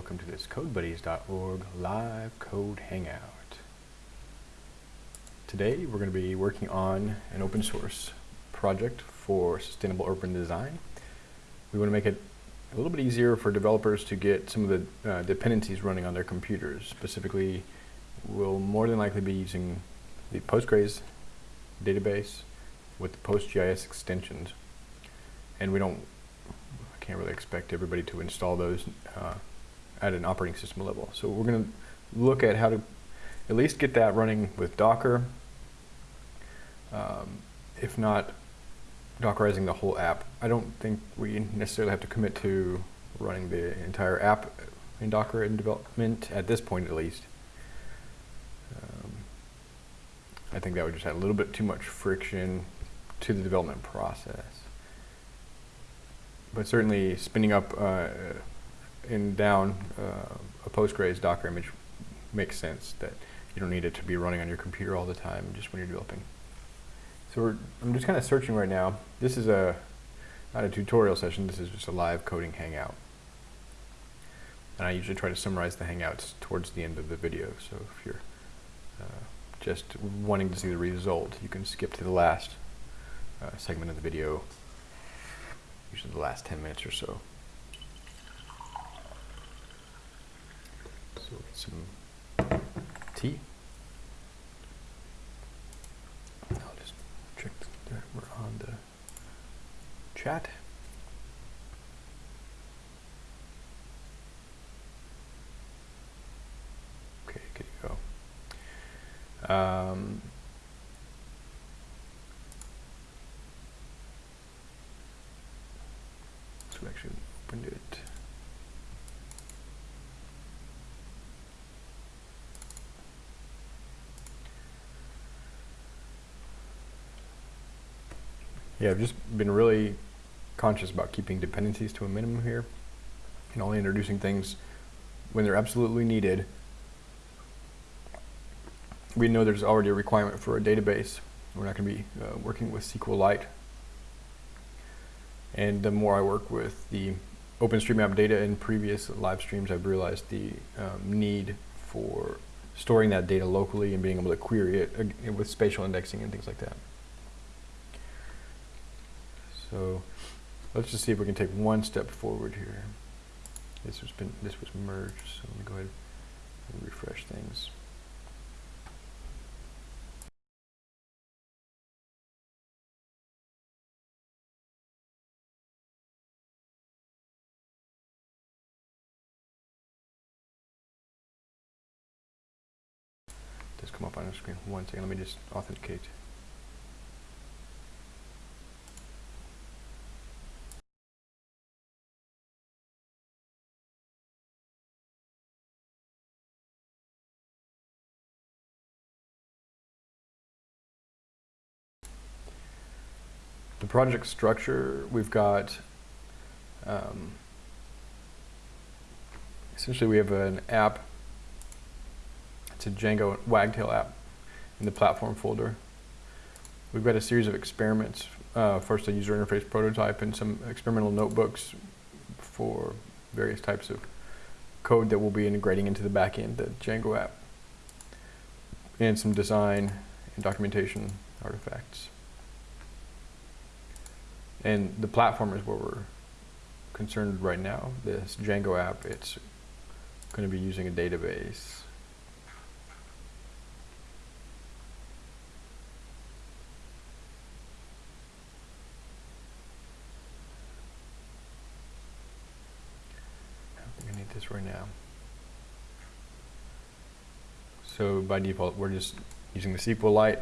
welcome to this CodeBuddies.org live code hangout. Today we're going to be working on an open source project for sustainable urban design. We want to make it a little bit easier for developers to get some of the uh, dependencies running on their computers. Specifically, we'll more than likely be using the Postgres database with the PostGIS extensions. And we don't I can't really expect everybody to install those uh, at an operating system level. So we're going to look at how to at least get that running with Docker. Um, if not, Dockerizing the whole app. I don't think we necessarily have to commit to running the entire app in Docker in development, at this point at least. Um, I think that would just add a little bit too much friction to the development process but certainly spinning up uh, and down uh, a Postgres Docker image makes sense that you don't need it to be running on your computer all the time just when you're developing. So I'm just kind of searching right now. This is a not a tutorial session, this is just a live coding hangout. And I usually try to summarize the hangouts towards the end of the video. So if you're uh, just wanting to see the result, you can skip to the last uh, segment of the video usually the last 10 minutes or so. So get some tea. I'll just check that we're on the chat. Okay, good to go. Um, we actually opened it. Yeah, I've just been really conscious about keeping dependencies to a minimum here and only introducing things when they're absolutely needed. We know there's already a requirement for a database. We're not going to be uh, working with SQLite and the more I work with the OpenStreetMap data in previous live streams, I've realized the um, need for storing that data locally and being able to query it uh, with spatial indexing and things like that. So let's just see if we can take one step forward here. This has been this was merged, so let me go ahead and refresh things. Just come up on the screen. One second, let me just authenticate. Project structure, we've got um, essentially we have an app it's a Django Wagtail app in the platform folder. We've got a series of experiments. Uh, first, a user interface prototype and some experimental notebooks for various types of code that we'll be integrating into the backend, the Django app, and some design and documentation artifacts. And the platform is where we're concerned right now. This Django app, it's going to be using a database this right now. So by default, we're just using the SQLite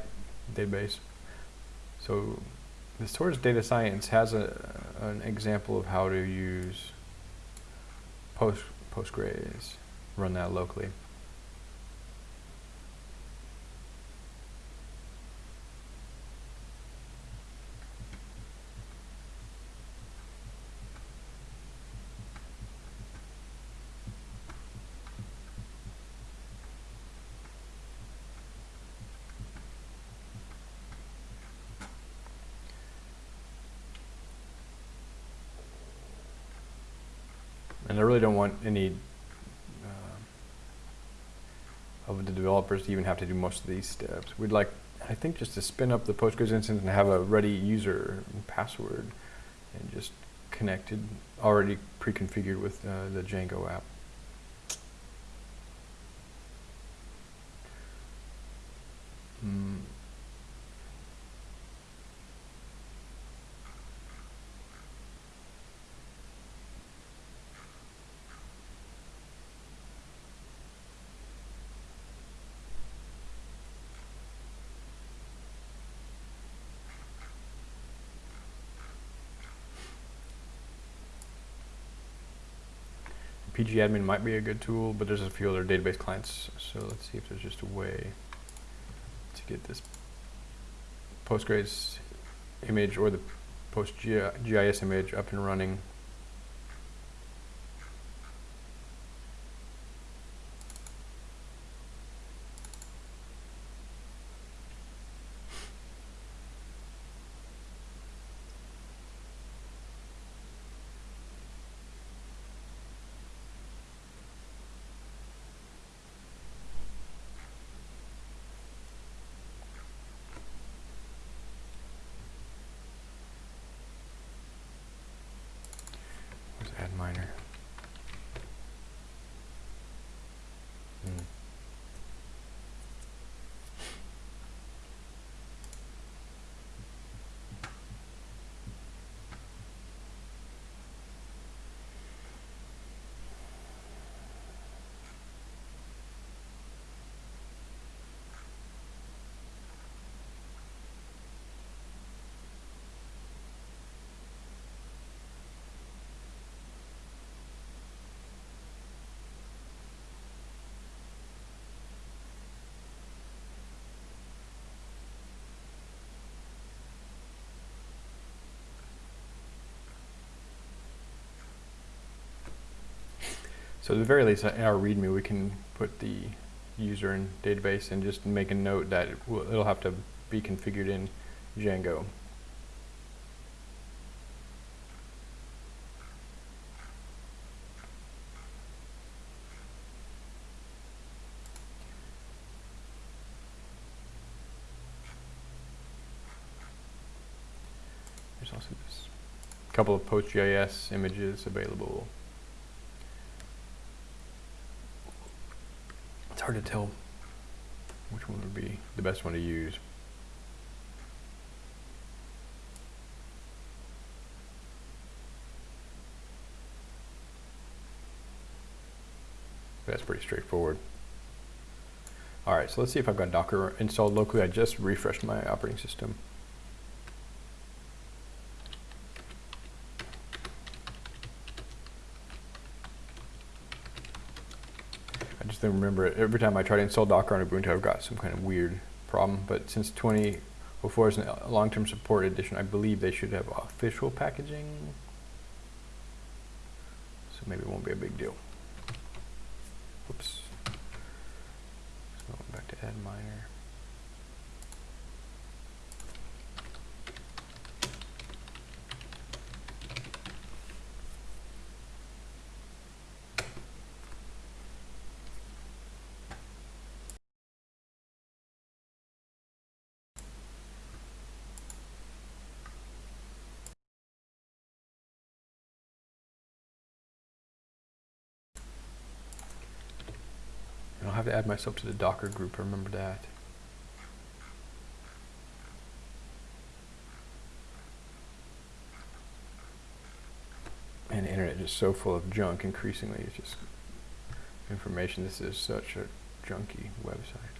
database. So Towards Data Science has a, an example of how to use Post, Postgres, run that locally. And I really don't want any of the developers to even have to do most of these steps. We'd like, I think, just to spin up the Postgres instance and have a ready user and password and just connected, already pre-configured with uh, the Django app. Pgadmin might be a good tool, but there's a few other database clients. So let's see if there's just a way to get this Postgres image or the PostGIS image up and running. Where's Adminer? Hmm. So at the very least, in our README, we can put the user and database and just make a note that it will, it'll have to be configured in Django. There's also this couple of PostGIS images available. Hard to tell which one would be the best one to use. That's pretty straightforward. All right, so let's see if I've got Docker installed locally. I just refreshed my operating system. Just don't remember it. Every time I try to install Docker on Ubuntu, I've got some kind of weird problem. But since 2004 is a long-term support edition, I believe they should have official packaging. So maybe it won't be a big deal. Whoops. So back to Adminer. And I'll have to add myself to the Docker group, remember that. And the internet is so full of junk increasingly, it's just information. This is such a junky website.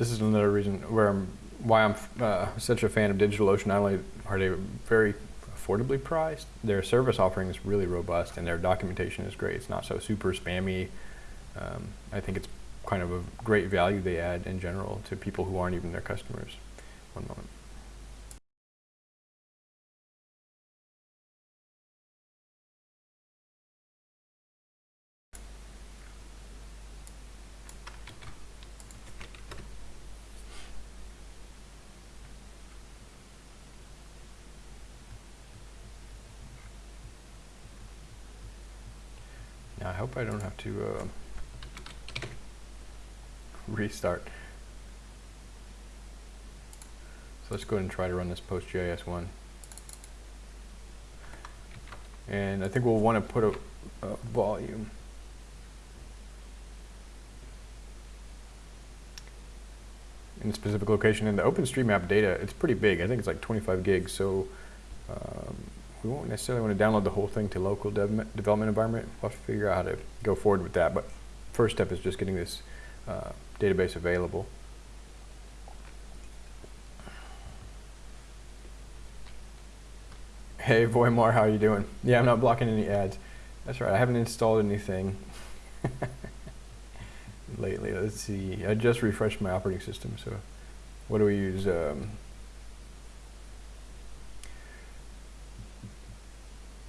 This is another reason where I'm, why I'm uh, such a fan of DigitalOcean. Not only are they very affordably priced. Their service offering is really robust, and their documentation is great. It's not so super spammy. Um, I think it's kind of a great value they add in general to people who aren't even their customers. One moment. To uh, restart. So let's go ahead and try to run this PostGIS one. And I think we'll want to put a, a volume. in a specific location. In the OpenStreetMap data, it's pretty big. I think it's like 25 gigs. So um, we won't necessarily want to download the whole thing to local dev development environment. We'll have to figure out how to go forward with that. But first step is just getting this uh, database available. Hey Voimar, how are you doing? Yeah, I'm not blocking any ads. That's right, I haven't installed anything lately. Let's see, I just refreshed my operating system, so what do we use? Um,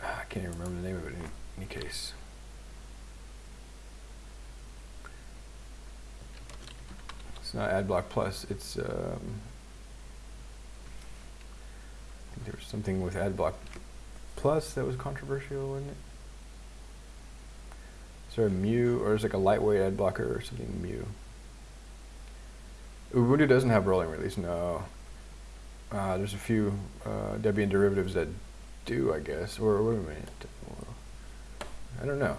I can't even remember the name of it in any case. It's not AdBlock Plus, it's um, there was something with AdBlock Plus that was controversial, wasn't it? Is there a Mu, or is like a lightweight ad blocker or something Mu? Ubuntu doesn't have rolling release, no. Uh, there's a few uh, Debian derivatives that do, I guess. Or wait a minute. I don't know.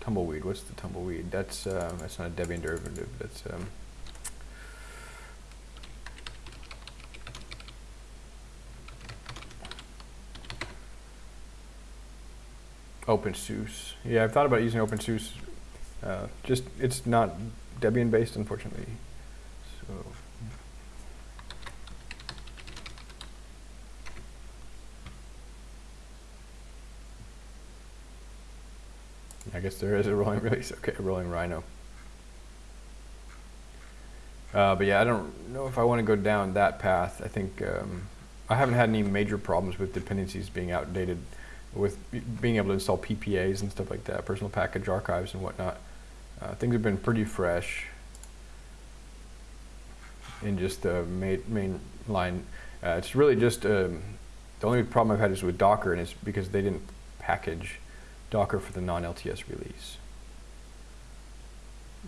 Tumbleweed, what's the tumbleweed? That's, uh, that's not a Debian derivative, that's... Um, OpenSUSE. Yeah, I've thought about using OpenSUSE. Uh, just it's not Debian based, unfortunately. So. I guess there is a rolling release. Okay, rolling Rhino. Uh, but yeah, I don't know if I want to go down that path. I think um, I haven't had any major problems with dependencies being outdated with being able to install PPAs and stuff like that, personal package archives and whatnot. Uh, things have been pretty fresh in just the main, main line. Uh, it's really just, um, the only problem I've had is with Docker and it's because they didn't package Docker for the non-LTS release.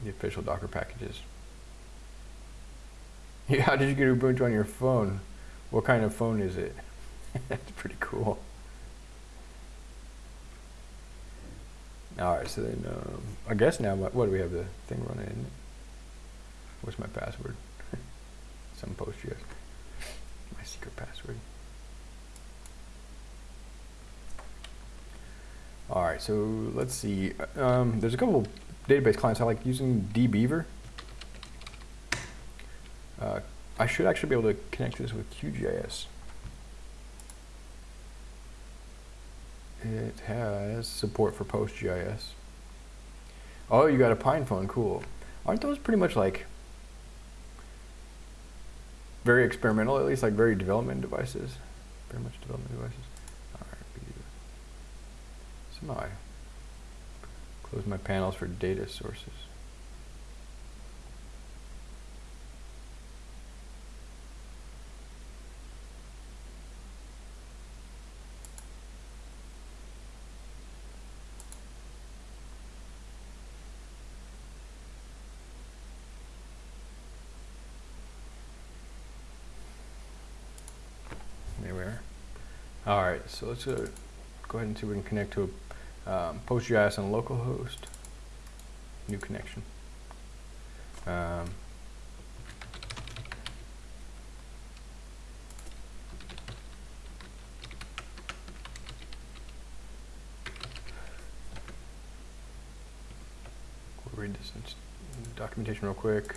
The official Docker packages. Yeah, how did you get Ubuntu on your phone? What kind of phone is it? That's pretty cool. All right, so then um, I guess now what, what, do we have the thing running? What's my password? Some post yes. My secret password. All right, so let's see. Um, there's a couple database clients I like using dbeaver. Uh, I should actually be able to connect this with QGIS. It has support for PostGIS. Oh, you got a PinePhone, cool. Aren't those pretty much like very experimental, at least like very development devices? Very much development devices. I close my panels for data sources. There we are. All right, so let's go ahead and see if we can connect to a um, PostGIS on localhost. New connection. Um, we'll read this documentation real quick.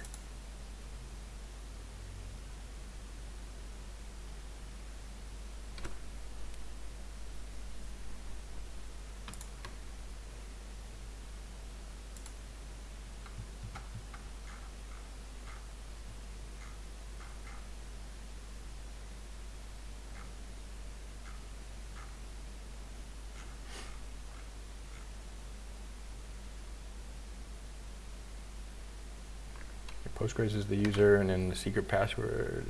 Is the user, and then the secret password.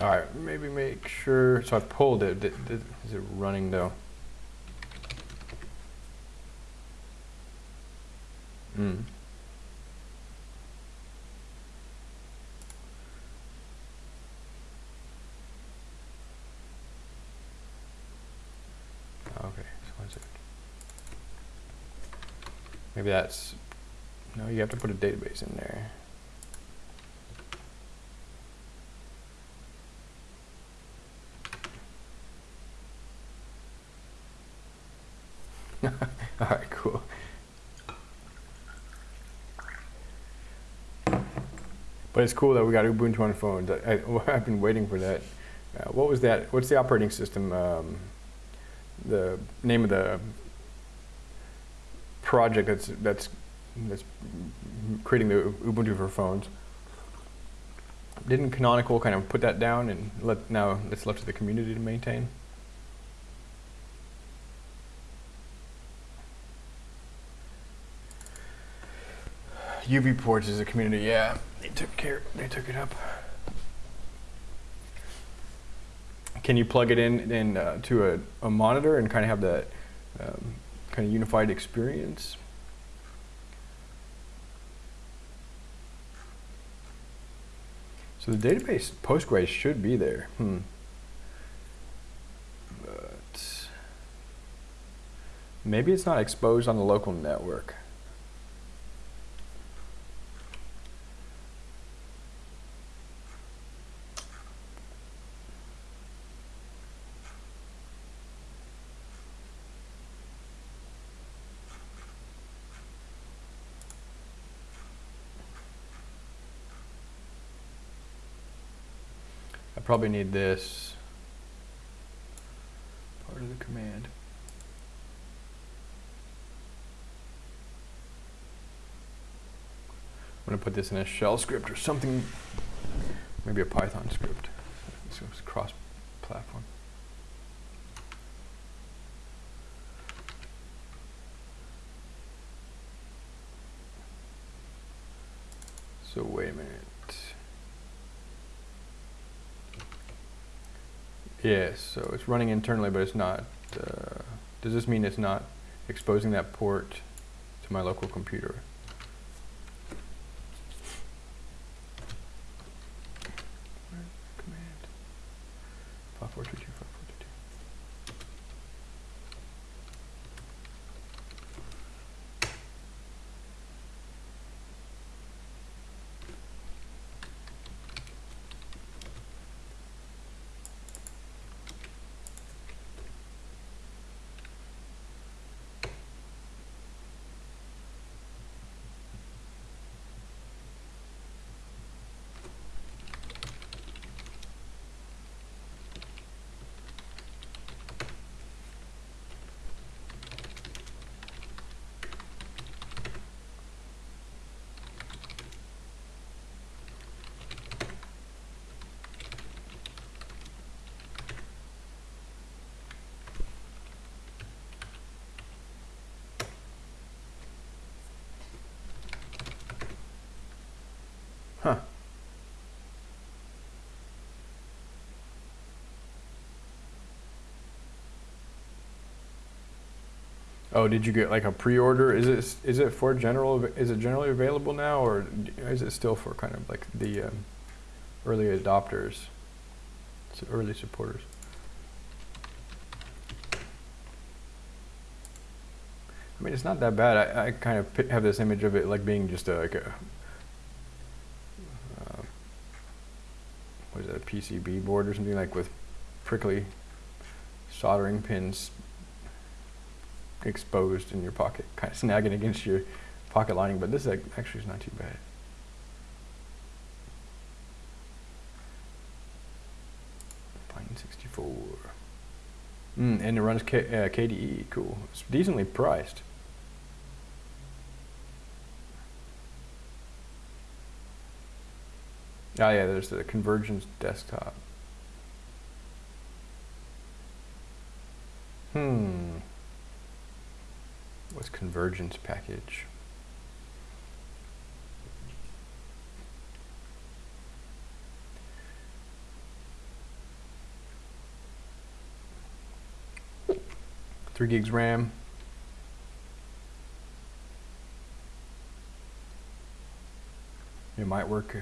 All right, maybe make sure, so I pulled it, Did- did- is it running though? Hmm. Okay, so one second. Maybe that's, no, you have to put a database in there. All right, cool. But it's cool that we got Ubuntu on phones. I, have been waiting for that. Uh, what was that? What's the operating system? Um, the name of the project that's that's that's creating the Ubuntu for phones. Didn't Canonical kind of put that down and let now it's left to the community to maintain? UBports is a community. Yeah, they took care. They took it up. Can you plug it in, in uh, to a, a monitor and kind of have that um, kind of unified experience? So the database Postgres should be there. Hmm. But maybe it's not exposed on the local network. Probably need this part of the command. I'm going to put this in a shell script or something, maybe a Python script. So it's cross-platform. So wait a minute. Yes, so it's running internally, but it's not. Uh, does this mean it's not exposing that port to my local computer? Huh. Oh, did you get like a pre-order? Is it is it for general? Is it generally available now, or is it still for kind of like the um, early adopters, early supporters? I mean, it's not that bad. I, I kind of have this image of it like being just a, like a uh, what is that, a PCB board or something like with prickly soldering pins exposed in your pocket, kind of snagging against your pocket lining, but this actually is not too bad. Pine 64. Mm, and it runs K, uh, KDE, cool. It's decently priced. Oh yeah, there's the Convergence desktop. Hmm. What's Convergence package? Three gigs RAM. It might work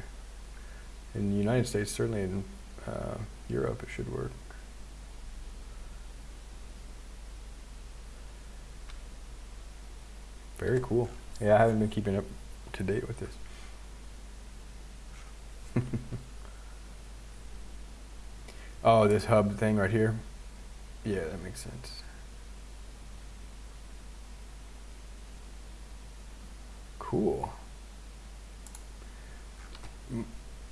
in the United States, certainly in uh, Europe, it should work. Very cool. Yeah, I haven't been keeping up to date with this. oh, this hub thing right here? Yeah, that makes sense. Cool.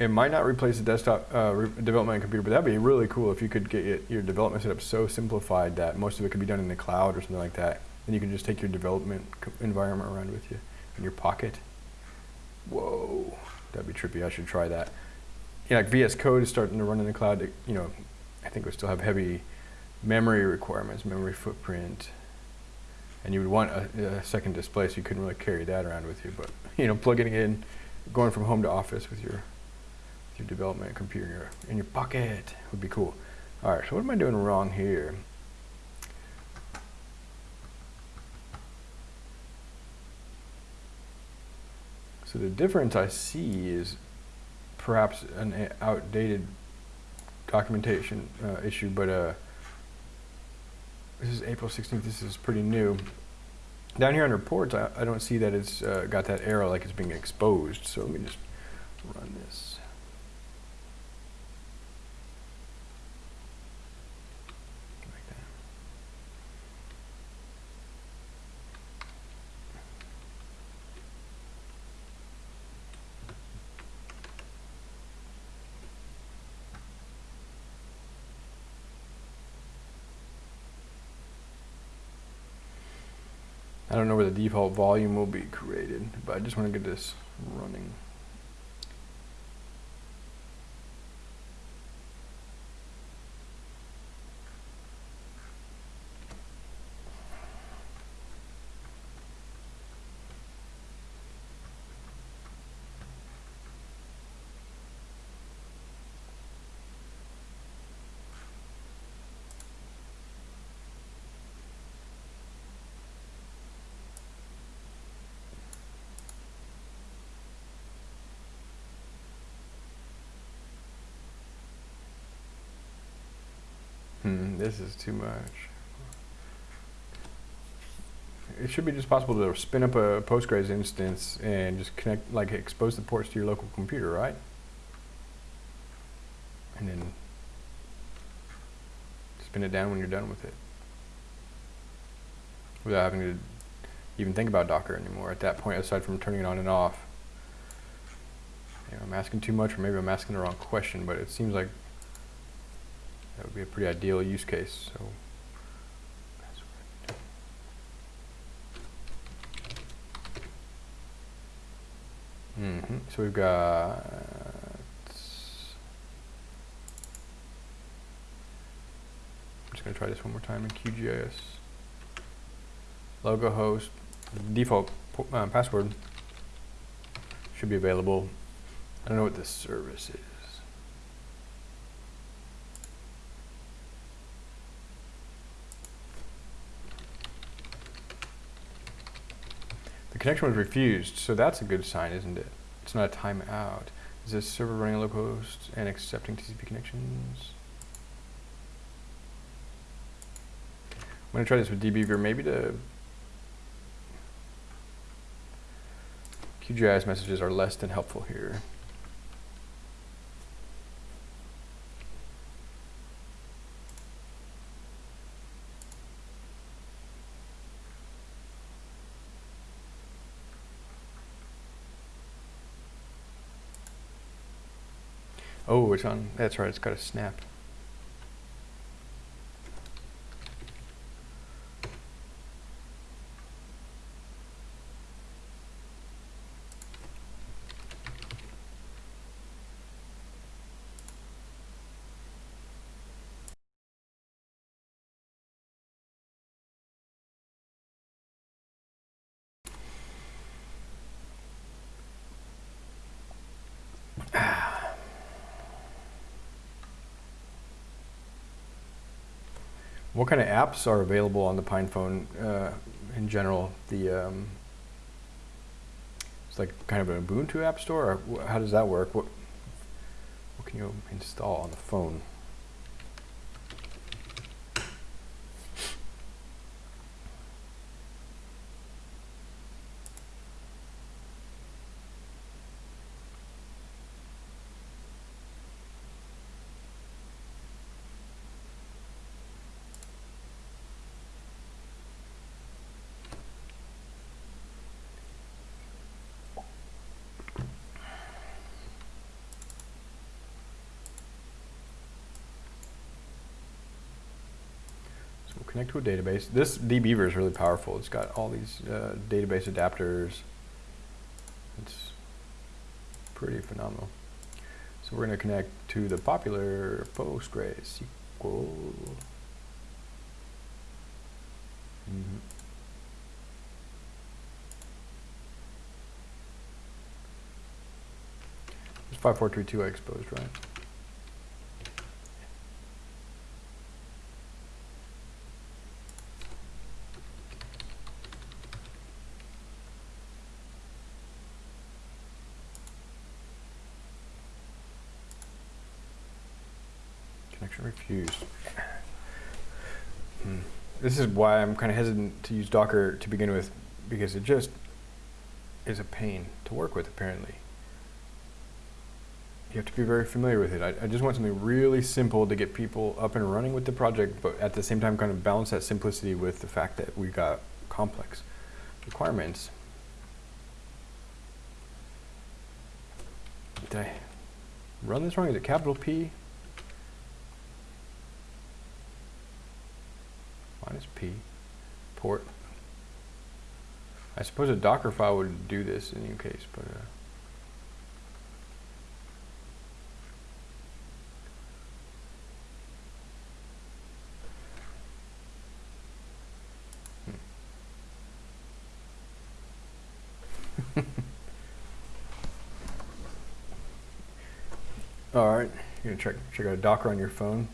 It might not replace the desktop uh, development computer, but that'd be really cool if you could get it, your development setup so simplified that most of it could be done in the cloud or something like that. And you can just take your development environment around with you in your pocket. Whoa, that'd be trippy. I should try that. Yeah, like VS Code is starting to run in the cloud. You know, I think we still have heavy memory requirements, memory footprint, and you would want a, a second display, so you couldn't really carry that around with you. But you know, plugging it in, going from home to office with your your development computer in your, pocket would be cool. All right, so what am I doing wrong here? So the difference I see is perhaps an outdated documentation uh, issue, but uh, this is April 16th. This is pretty new. Down here on reports, I, I don't see that it's uh, got that arrow like it's being exposed. So let me just run this. The default volume will be created, but I just want to get this running. Hmm, this is too much. It should be just possible to spin up a Postgres instance and just connect, like expose the ports to your local computer, right? And then spin it down when you're done with it. Without having to even think about Docker anymore at that point, aside from turning it on and off. You know, I'm asking too much, or maybe I'm asking the wrong question, but it seems like that would be a pretty ideal use case. So. hmm So we've got. I'm just going to try this one more time in QGIS. localhost, default uh, password should be available. I don't know what this service is. The connection was refused, so that's a good sign, isn't it? It's not a timeout. Is this server running localhost and accepting TCP connections? I'm to try this with dbeaver. Maybe the QGIS messages are less than helpful here. Oh, it's on, that's right, it's got a snap. Kind of apps are available on the PinePhone uh, in general? The um, it's like kind of an Ubuntu app store. Or how does that work? What what can you install on the phone? To a database. This dbeaver is really powerful. It's got all these uh, database adapters. It's pretty phenomenal. So we're going to connect to the popular PostgreSQL. Mhm. It's 5432 I exposed, right? Connection refused. Hmm. This is why I'm kind of hesitant to use Docker to begin with, because it just is a pain to work with, apparently. You have to be very familiar with it. I, I just want something really simple to get people up and running with the project, but at the same time kind of balance that simplicity with the fact that we got complex requirements. Did I run this wrong? Is it capital P? Minus P, port. I suppose a Docker file would do this in any case, but uh, hmm. All right, you're gonna check check out Docker on your phone.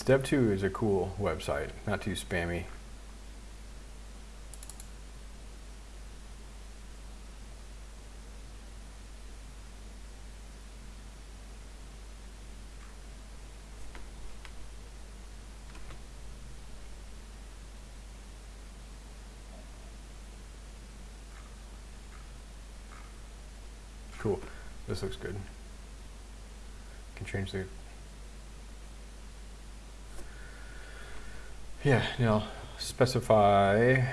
This dev.to is a cool website, not too spammy. Cool. This looks good. Can change the Yeah, now specify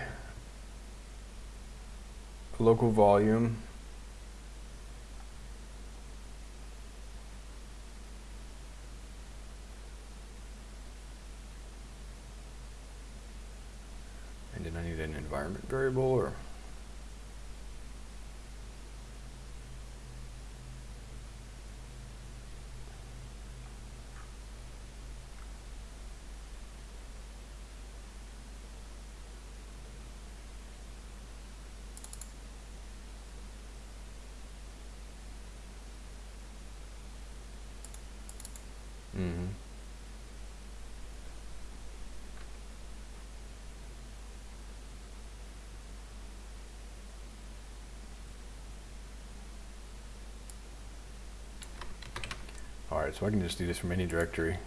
local volume. And then I need an environment variable or Mm-hmm. All right, so I can just do this from any directory.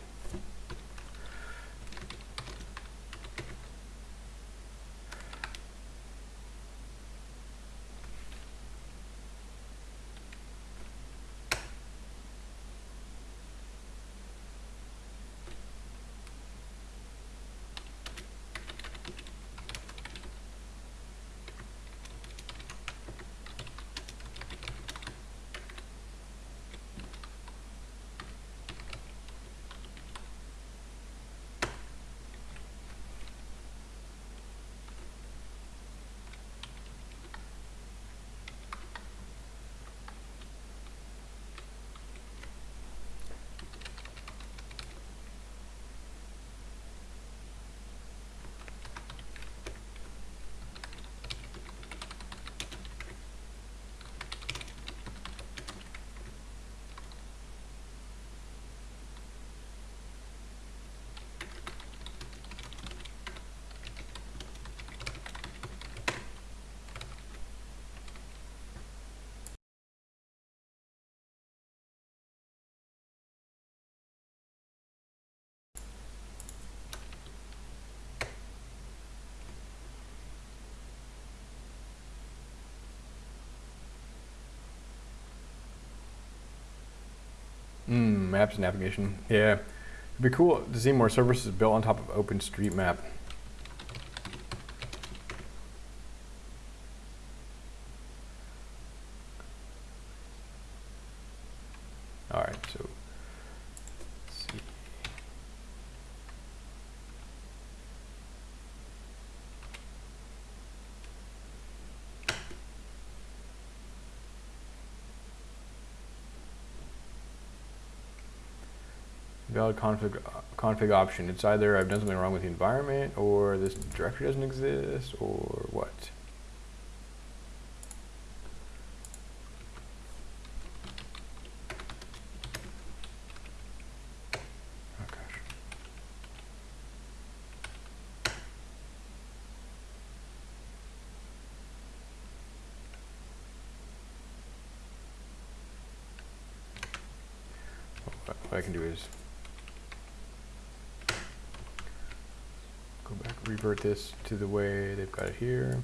Mm, maps and navigation. Yeah. It'd be cool to see more services built on top of OpenStreetMap. All right, so let's see. Valid config, config option. It's either I've done something wrong with the environment, or this directory doesn't exist, or what? Oh. What what I can do is go back, revert this to the way they've got it here.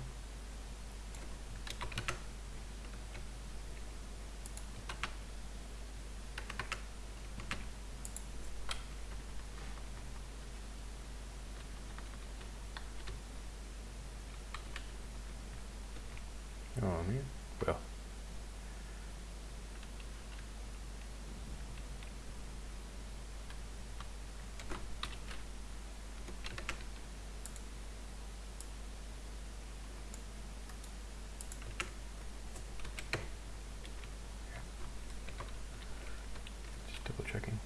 Oh, man. Well. Just double checking.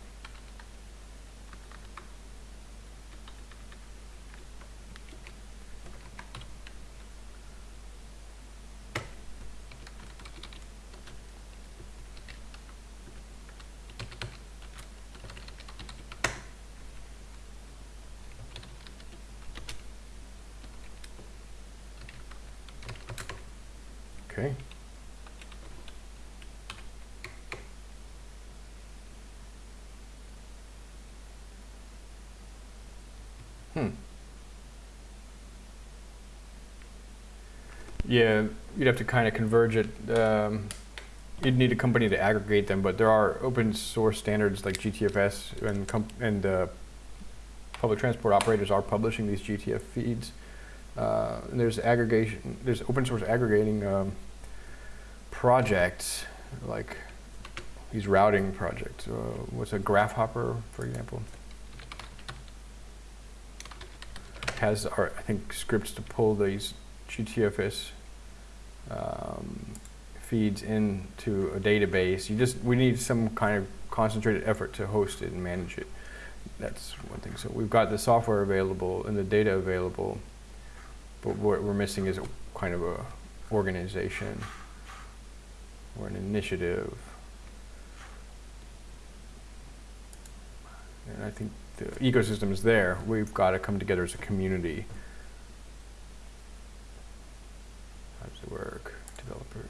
Okay. Hmm. Yeah, you'd have to kind of converge it. Um, you'd need a company to aggregate them, but there are open source standards like GTFS and and uh, public transport operators are publishing these GTF feeds. Uh, there's aggregation. There's open source aggregating um, projects like these routing projects. Uh, what's a GraphHopper, for example? Has our, I think scripts to pull these GTFS um, feeds into a database. You just we need some kind of concentrated effort to host it and manage it. That's one thing. So we've got the software available and the data available, but what we're missing is a kind of a organization or an initiative. And I think the ecosystem is there. We've got to come together as a community. How does it work? Developers.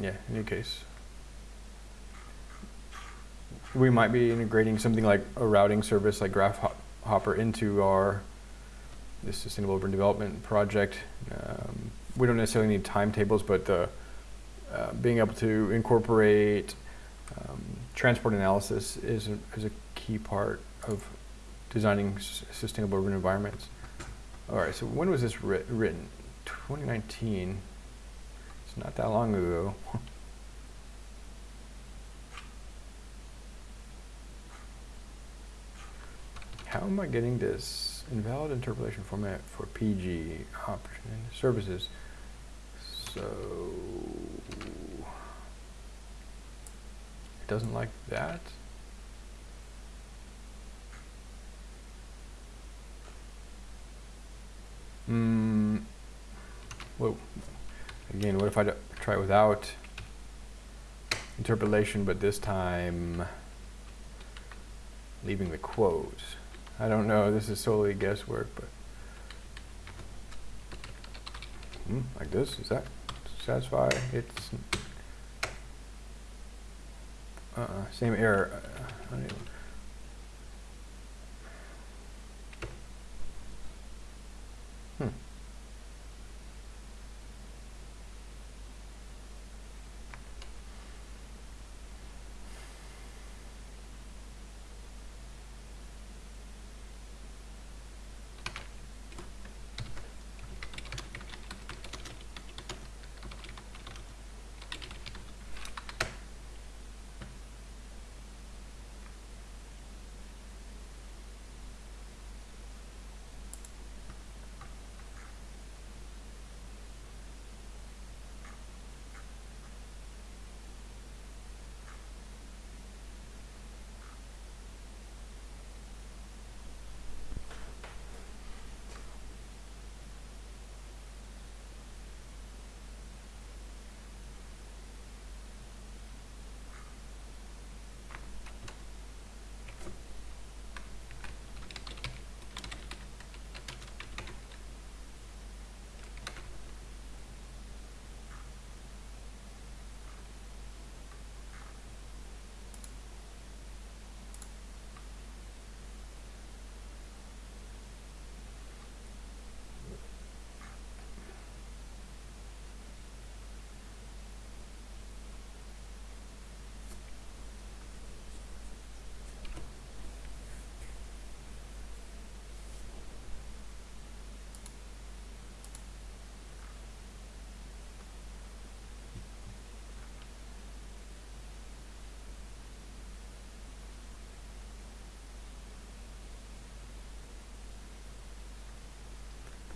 Yeah, in any case. We might be integrating something like a routing service like GraphHopper into our this sustainable urban development project. Um, we don't necessarily need timetables, but uh, being able to incorporate um, transport analysis is a, is a key part of designing sustainable urban environments. All right, so when was this writ- written? 2019. It's not that long ago. How am I getting this invalid interpolation format for PG option services? So it doesn't like that. Hmm. Whoa. Again, what if I try without interpolation, but this time leaving the quote? I don't know. This is solely guesswork, but hmm, like this. Does that satisfy? It's uh, same error.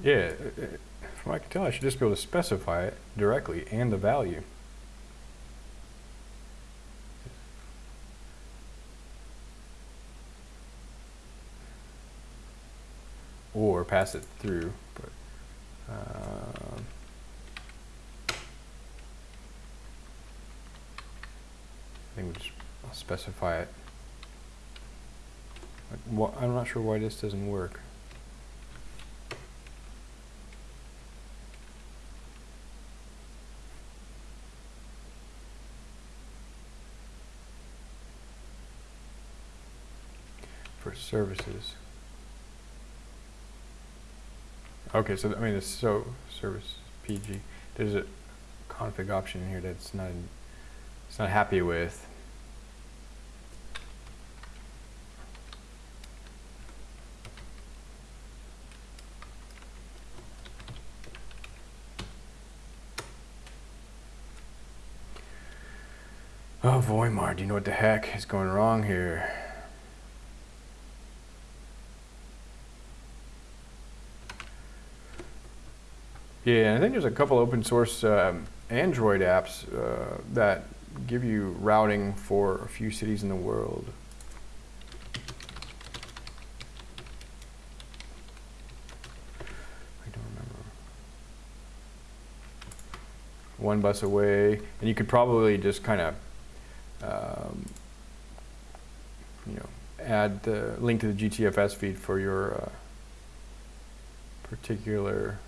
Yeah, from what I can tell, I should just be able to specify it directly and the value. Or pass it through, but, um, I think we just I'll specify it. I'm not sure why this doesn't work. For services. Okay, so, I mean, it's so, service PG. There's a config option in here that's not, it's not happy with. Oh, Voimar, do you know what the heck is going wrong here? Yeah, I think there's a couple open source um, Android apps uh, that give you routing for a few cities in the world. I don't remember. OneBusAway, and you could probably just kind of, um, you know, add the link to the GTFS feed for your uh, particular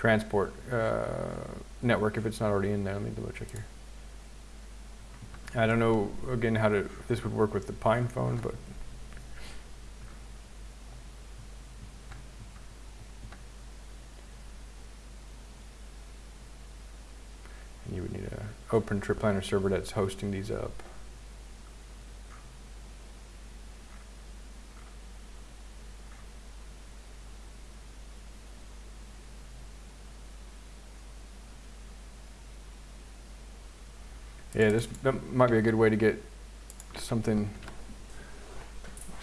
transport uh, network if it's not already in there. Let me double check here. I don't know again how to this would work with the PinePhone, but you would need a OpenTripPlanner server that's hosting these up. Yeah, this that might be a good way to get something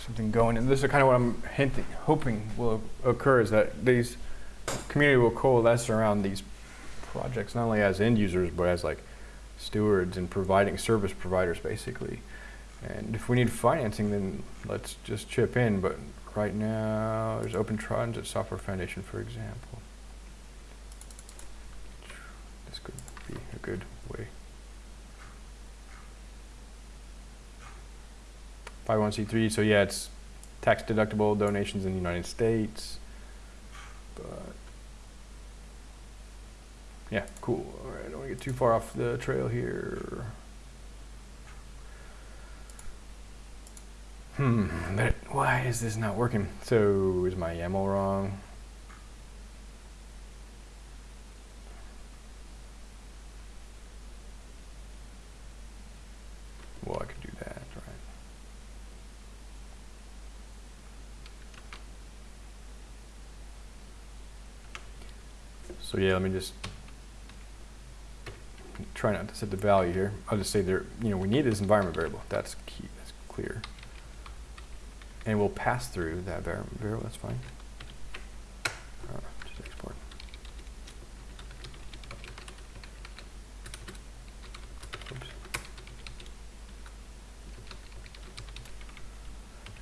something going. And this is kind of what I'm hinting, hoping will occur is that these community will coalesce around these projects, not only as end users, but as like stewards and providing service providers, basically. And if we need financing, then let's just chip in. But right now, there's Open Transit Software Foundation, for example. This could be a good way. 501c3, so yeah, it's tax deductible donations in the United States. But yeah, cool. All right, I don't want to get too far off the trail here. Hmm, but why is this not working? So is my YAML wrong? Well, I could do that, right? So yeah, let me just try not to set the value here. I'll just say there, you know, we need this environment variable. That's key, that's clear. And we'll pass through that variable, that's fine. Uh, just export.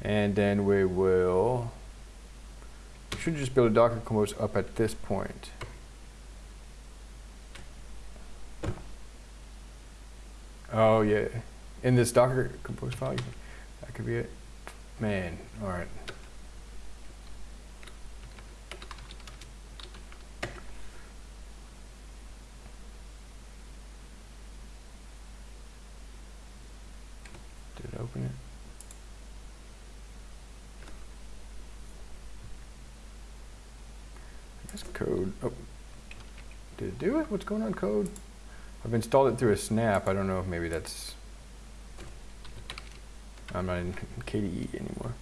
And then we will, we should just build a Docker compose up at this point. Oh yeah, in this Docker compose file, that could be it. Man, all right. Did it open it? Guess code. Oh, did it do it? What's going on, code? I've installed it through a snap. I don't know if maybe that's. I'm not in KDE anymore.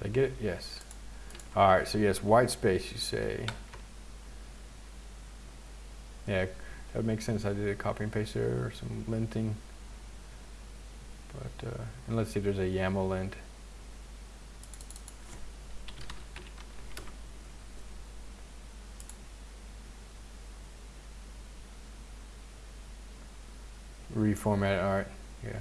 Did I get it? Yes. All right, so yes, white space, you say. Yeah, that makes sense. I did a copy and paste there or some linting. But, uh, and let's see if there's a YAML lint. Reformat, all right, yeah.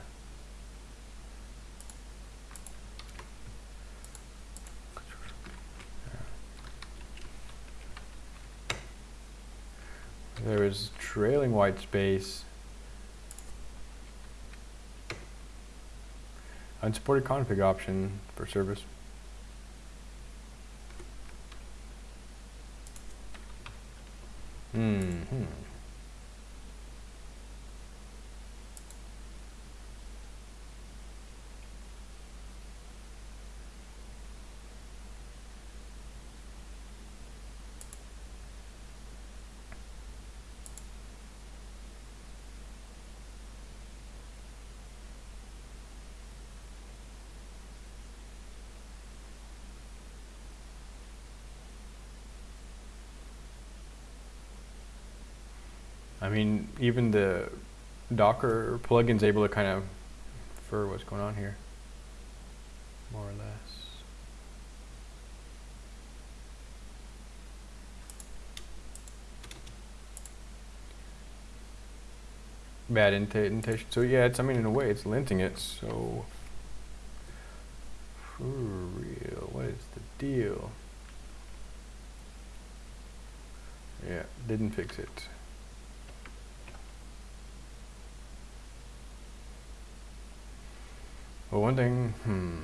There is trailing white space. Unsupported config option for service. Hmm. I mean, even the Docker plugin's able to kind of infer what's going on here, more or less. Bad indentation. So yeah, it's, I mean, in a way, it's linting it, so for real, what is the deal? Yeah, didn't fix it. Well, one thing, hmm.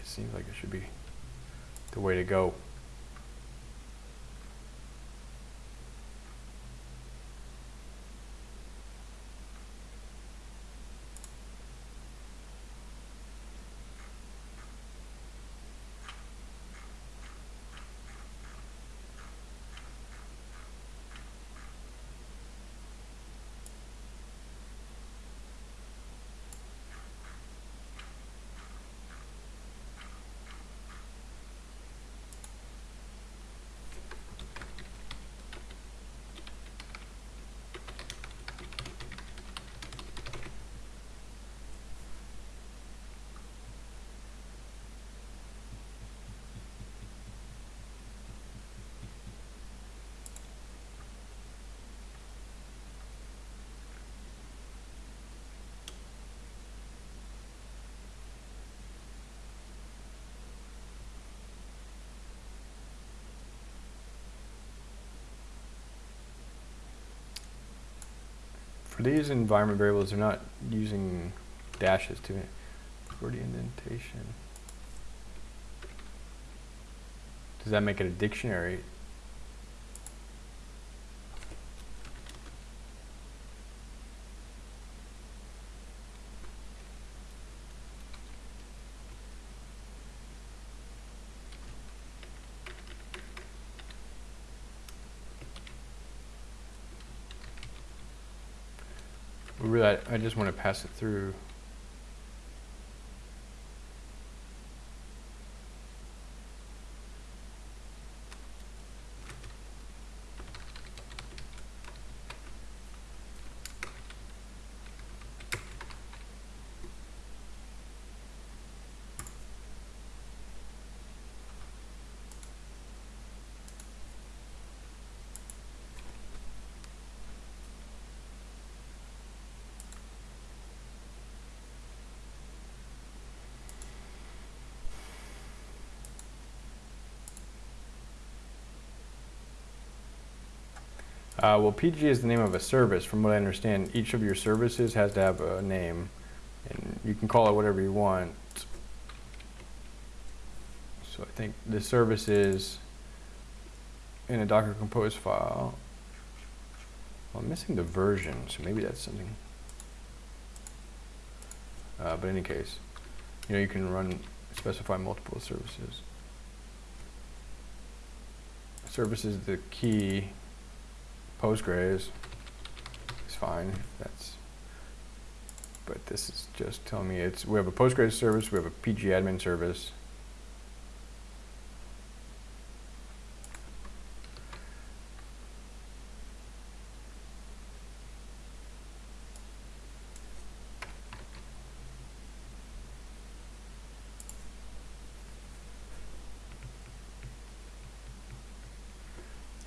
It seems like it should be the way to go. For these environment variables, they're not using dashes to for the indentation. Does that make it a dictionary? Really, I, just want to pass it through. Uh, well, PG is the name of a service. From what I understand, each of your services has to have a name, and you can call it whatever you want. So I think the service is in a Docker Compose file. Well, I'm missing the version, so maybe that's something. Uh, but in any case, you know, you can run, specify multiple services. Service is the key Postgres is fine. That's but this is just telling me it's, we have a Postgres service, we have a PG admin service.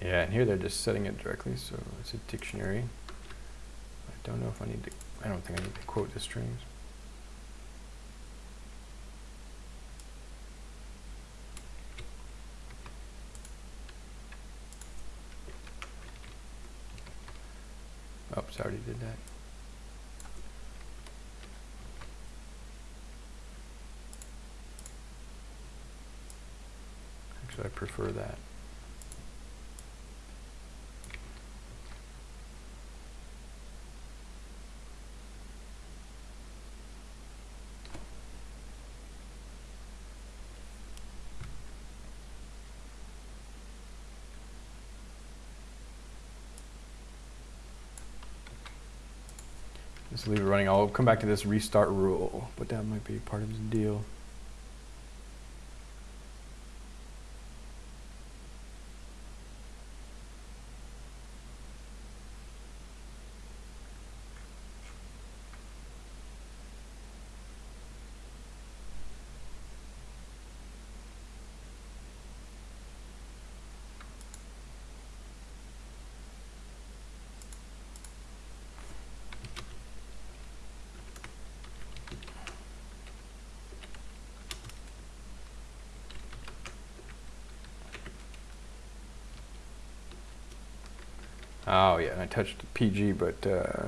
Yeah, and here they're just setting it directly, so it's a dictionary. I don't know if I need to, I don't think I need to quote the strings. Oops, I already did that. Actually, I prefer that. Just leave it running. I'll come back to this restart rule, but that might be part of the deal. Oh yeah, and I touched PG, but uh,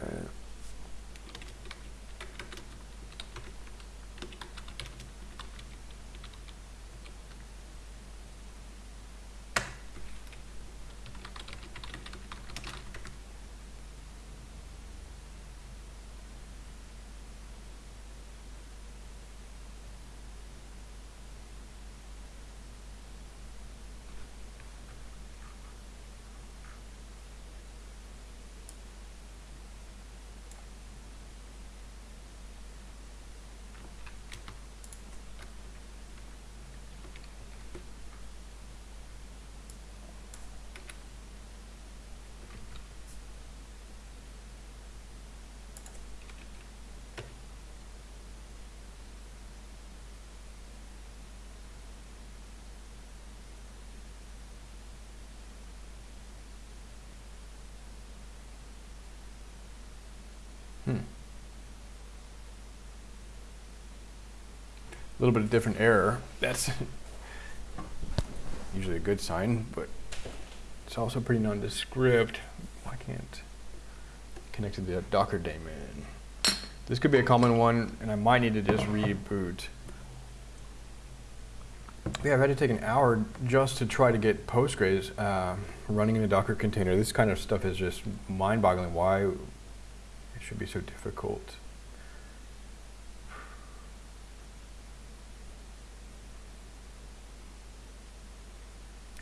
hmm. A little bit of different error. That's usually a good sign, but it's also pretty nondescript. Why can't connect to the Docker daemon? This could be a common one, and I might need to just reboot. Yeah, I've had to take an hour just to try to get Postgres uh, running in a Docker container. This kind of stuff is just mind-boggling. Why it should be so difficult.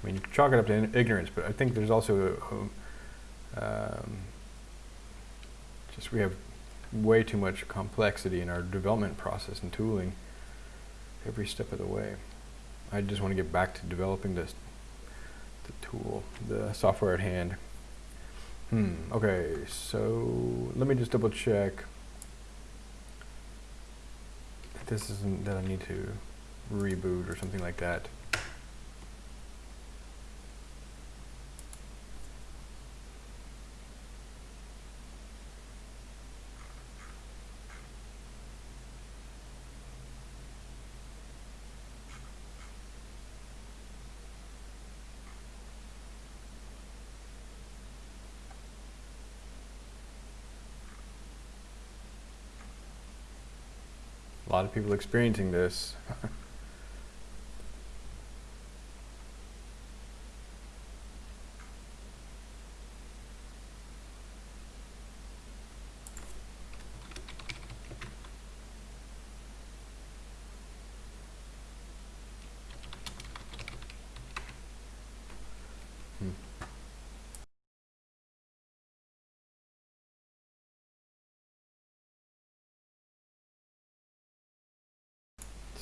I mean, you chalk it up to ignorance, but I think there's also a, a, um, just we have way too much complexity in our development process and tooling every step of the way. I just want to get back to developing this the tool, the software at hand. Hmm, okay, so let me just double check. This isn't that I need to reboot or something like that. Lot of people experiencing this.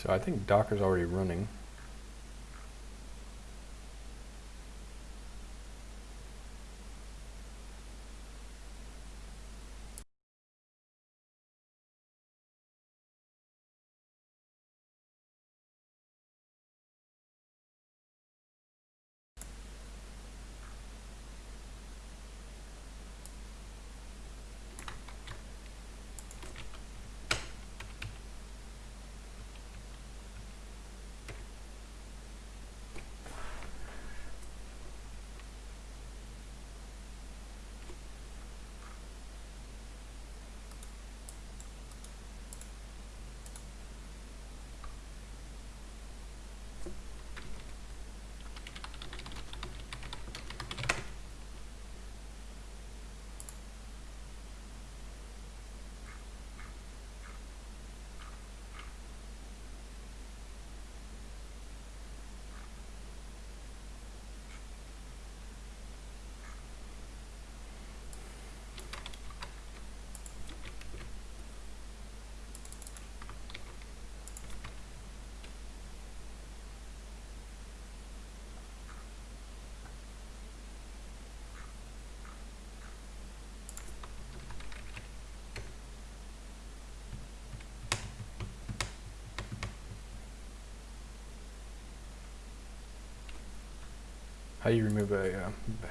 So I think Docker's already running. How you remove a uh, bash?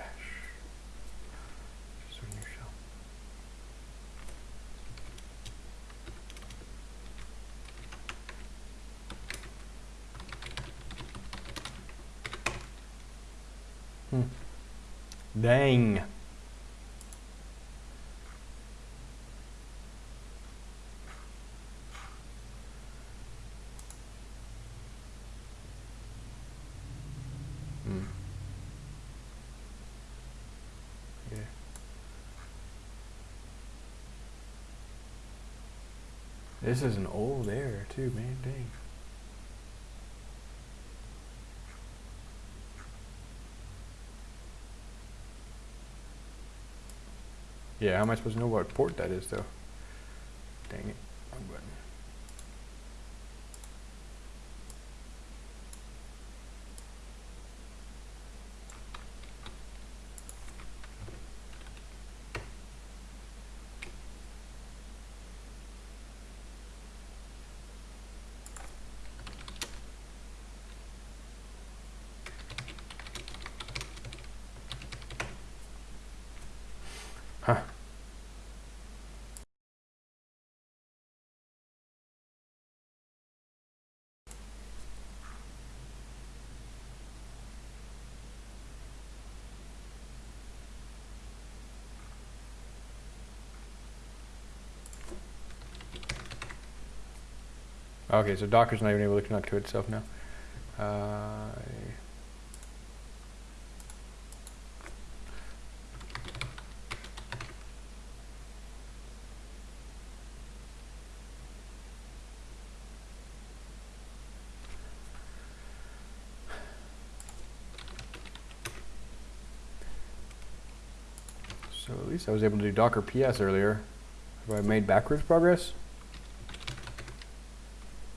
Hmm. Dang. Hmm. Yeah. This is an old air too, man. Dang. Yeah, how am I supposed to know what port that is though? Dang it. Wrong button. Huh. Okay, so Docker's not even able to connect to itself now. Uh, so at least I was able to do Docker PS earlier. Have I made backwards progress?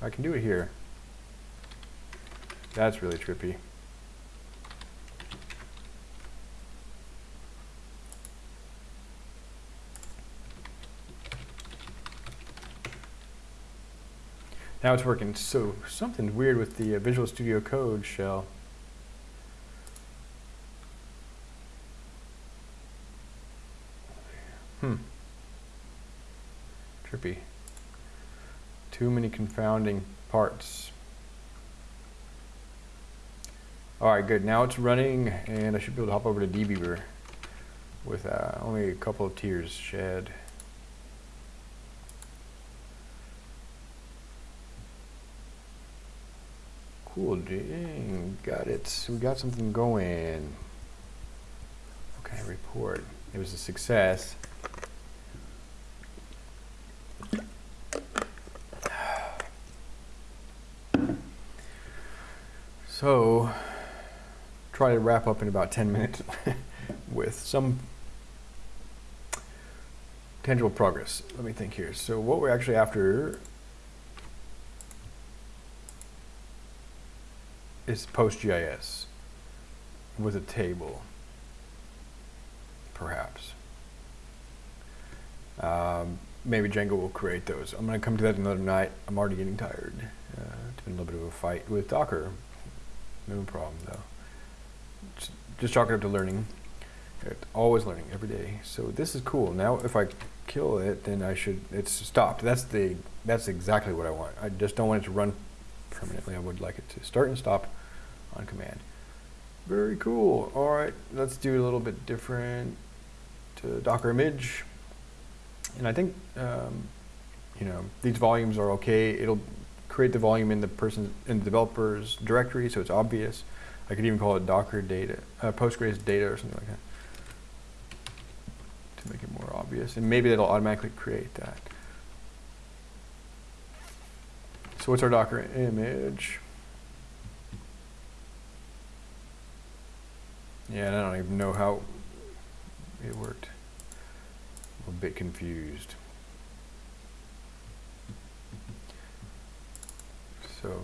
I can do it here. That's really trippy. Now it's working. So something weird with the uh, Visual Studio Code shell. Hmm. Trippy. Too many confounding parts. Alright, good. Now it's running, and I should be able to hop over to DBeaver with uh, only a couple of tiers shed. Cool, dang, got it. We got something going. Okay, report. It was a success. So, try to wrap up in about 10 minutes with some tangible progress. Let me think here. So what we're actually after is PostGIS with a table, perhaps. Um, maybe Django will create those. I'm going to come to that another night. I'm already getting tired. Uh, it's been a little bit of a fight with Docker. No problem though. Just, chalk it up to learning. It's always learning every day. So this is cool. Now if I kill it, then I should, it's stopped. That's the, that's exactly what I want. I just don't want it to run permanently. I would like it to start and stop on command. Very cool. All right, let's do a little bit different to Docker image. And I think, um, you know, these volumes are okay. It'll create the volume in the person in the developer's directory, so it's obvious. I could even call it Docker data, uh, Postgres data or something like that to make it more obvious. And maybe that'll automatically create that. So what's our Docker image? Yeah, I don't even know how it worked. I'm a bit confused. So,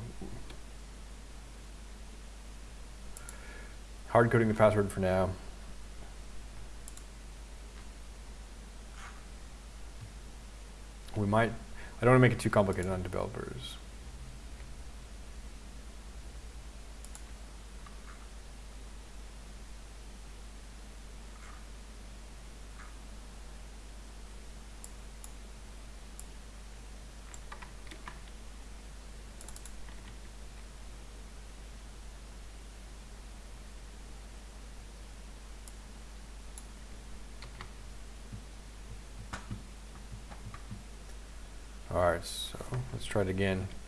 hard coding the password for now. We might, I don't want to make it too complicated on developers. Alright, so let's try it again.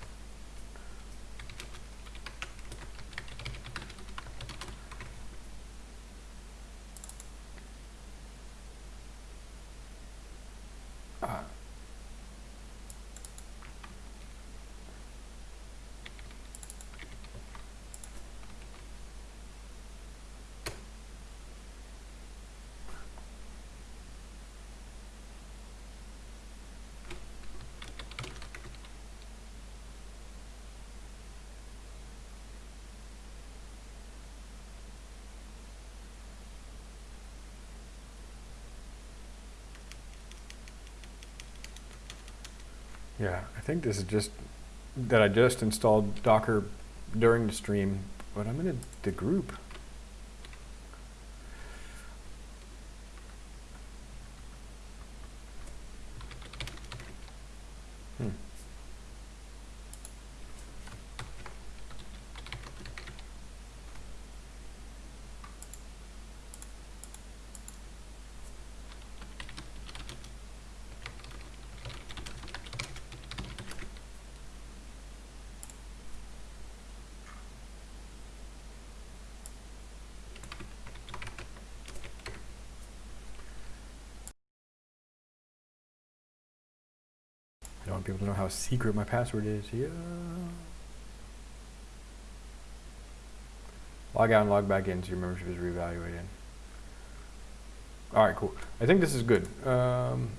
Yeah, I think this is just that I just installed Docker during the stream, but I'm in the group. To know how secret my password is. Yeah. Log out and log back in so your membership is reevaluated. All right, cool. I think this is good. Um,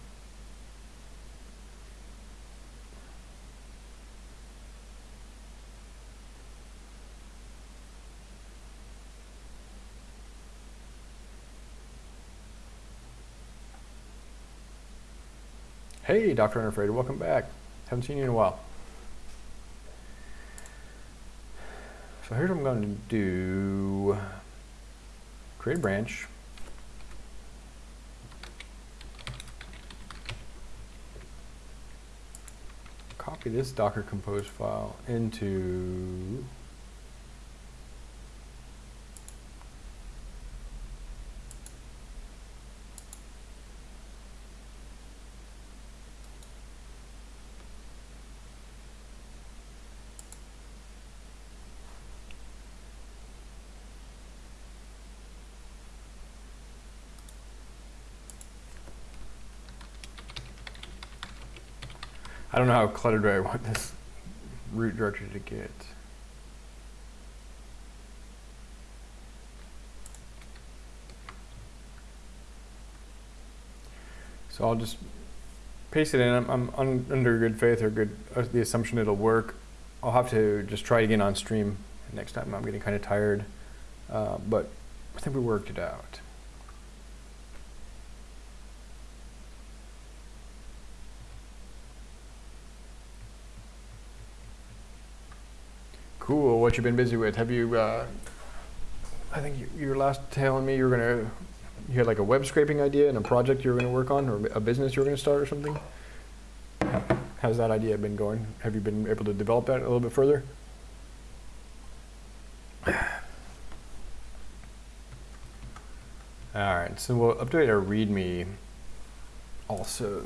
hey, Dr. Unafraid, welcome back. You in a while. So here's what I'm going to do. Create a branch. Copy this Docker Compose file into I don't know how cluttered I want this root directory to get. So I'll just paste it in. I'm, I'm un, under good faith or good uh, the assumption it'll work. I'll have to just try again on stream next time. I'm getting kind of tired, uh, but I think we worked it out. Cool. What you've been busy with? Have you? Uh, I think you, you were last telling me you were gonna. You had like a web scraping idea and a project you were gonna work on, or a business you were gonna start, or something. How's that idea been going? Have you been able to develop that a little bit further? All right, so we'll update our README also.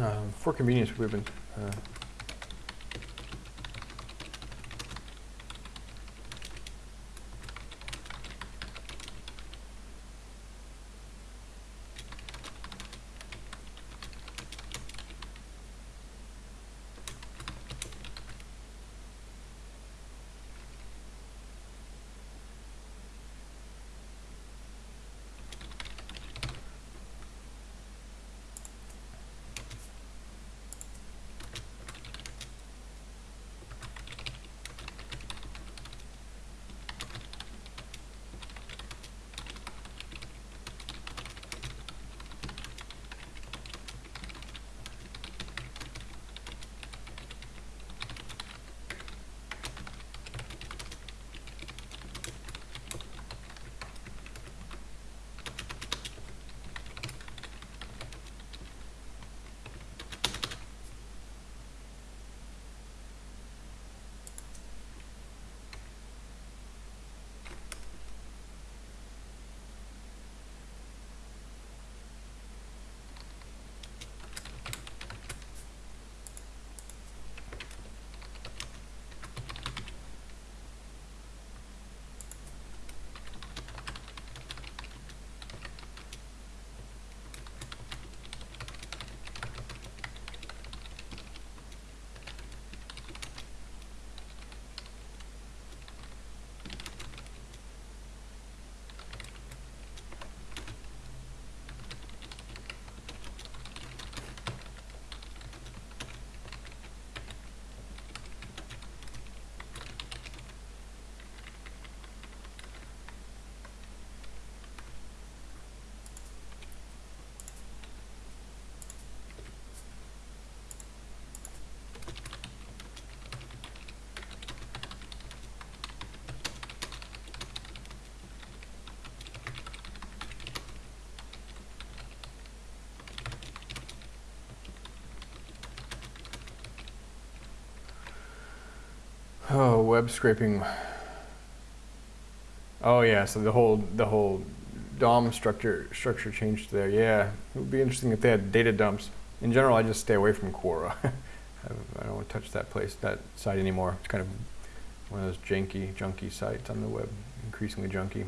Uh, for convenience, we've been. Uh, Oh, web scraping. Oh yeah, so the whole the whole DOM structure structure changed there. Yeah, it would be interesting if they had data dumps. In general, I just stay away from Quora. I don't want to touch that place, that site anymore. It's kind of one of those janky, junky sites on the web, increasingly junky.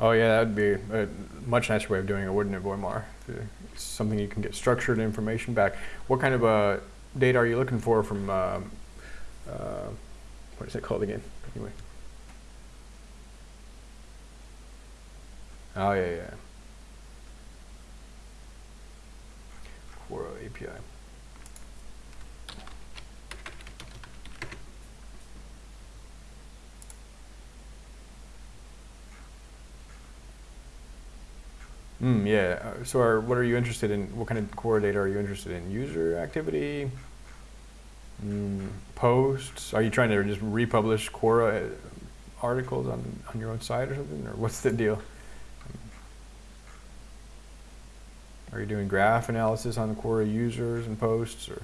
Oh yeah, that'd be a much nicer way of doing it, wouldn't it? It's something you can get structured information back. What kind of uh, data are you looking for from, um, uh, what is it called again? Anyway. Oh yeah, yeah. Quora API. Mm, yeah. Uh, So are, what are you interested in? What kind of Quora data are you interested in? User activity? Mm, posts? Are you trying to just republish Quora uh, articles on, on your own site or something? Or what's the deal? Are you doing graph analysis on the Quora users and posts? Or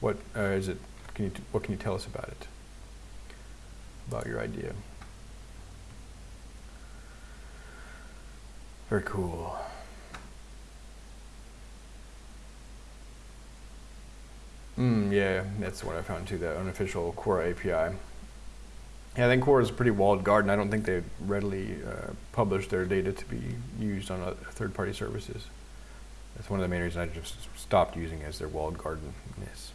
what uh, is it? Can you, what can you tell us about it? About your idea? Very cool. Mm, yeah, that's what I found too, the unofficial Quora API. Yeah, I think Quora is a pretty walled garden. I don't think they readily uh, publish their data to be used on other third-party services. That's one of the main reasons I just stopped using it as their walled garden. gardenness.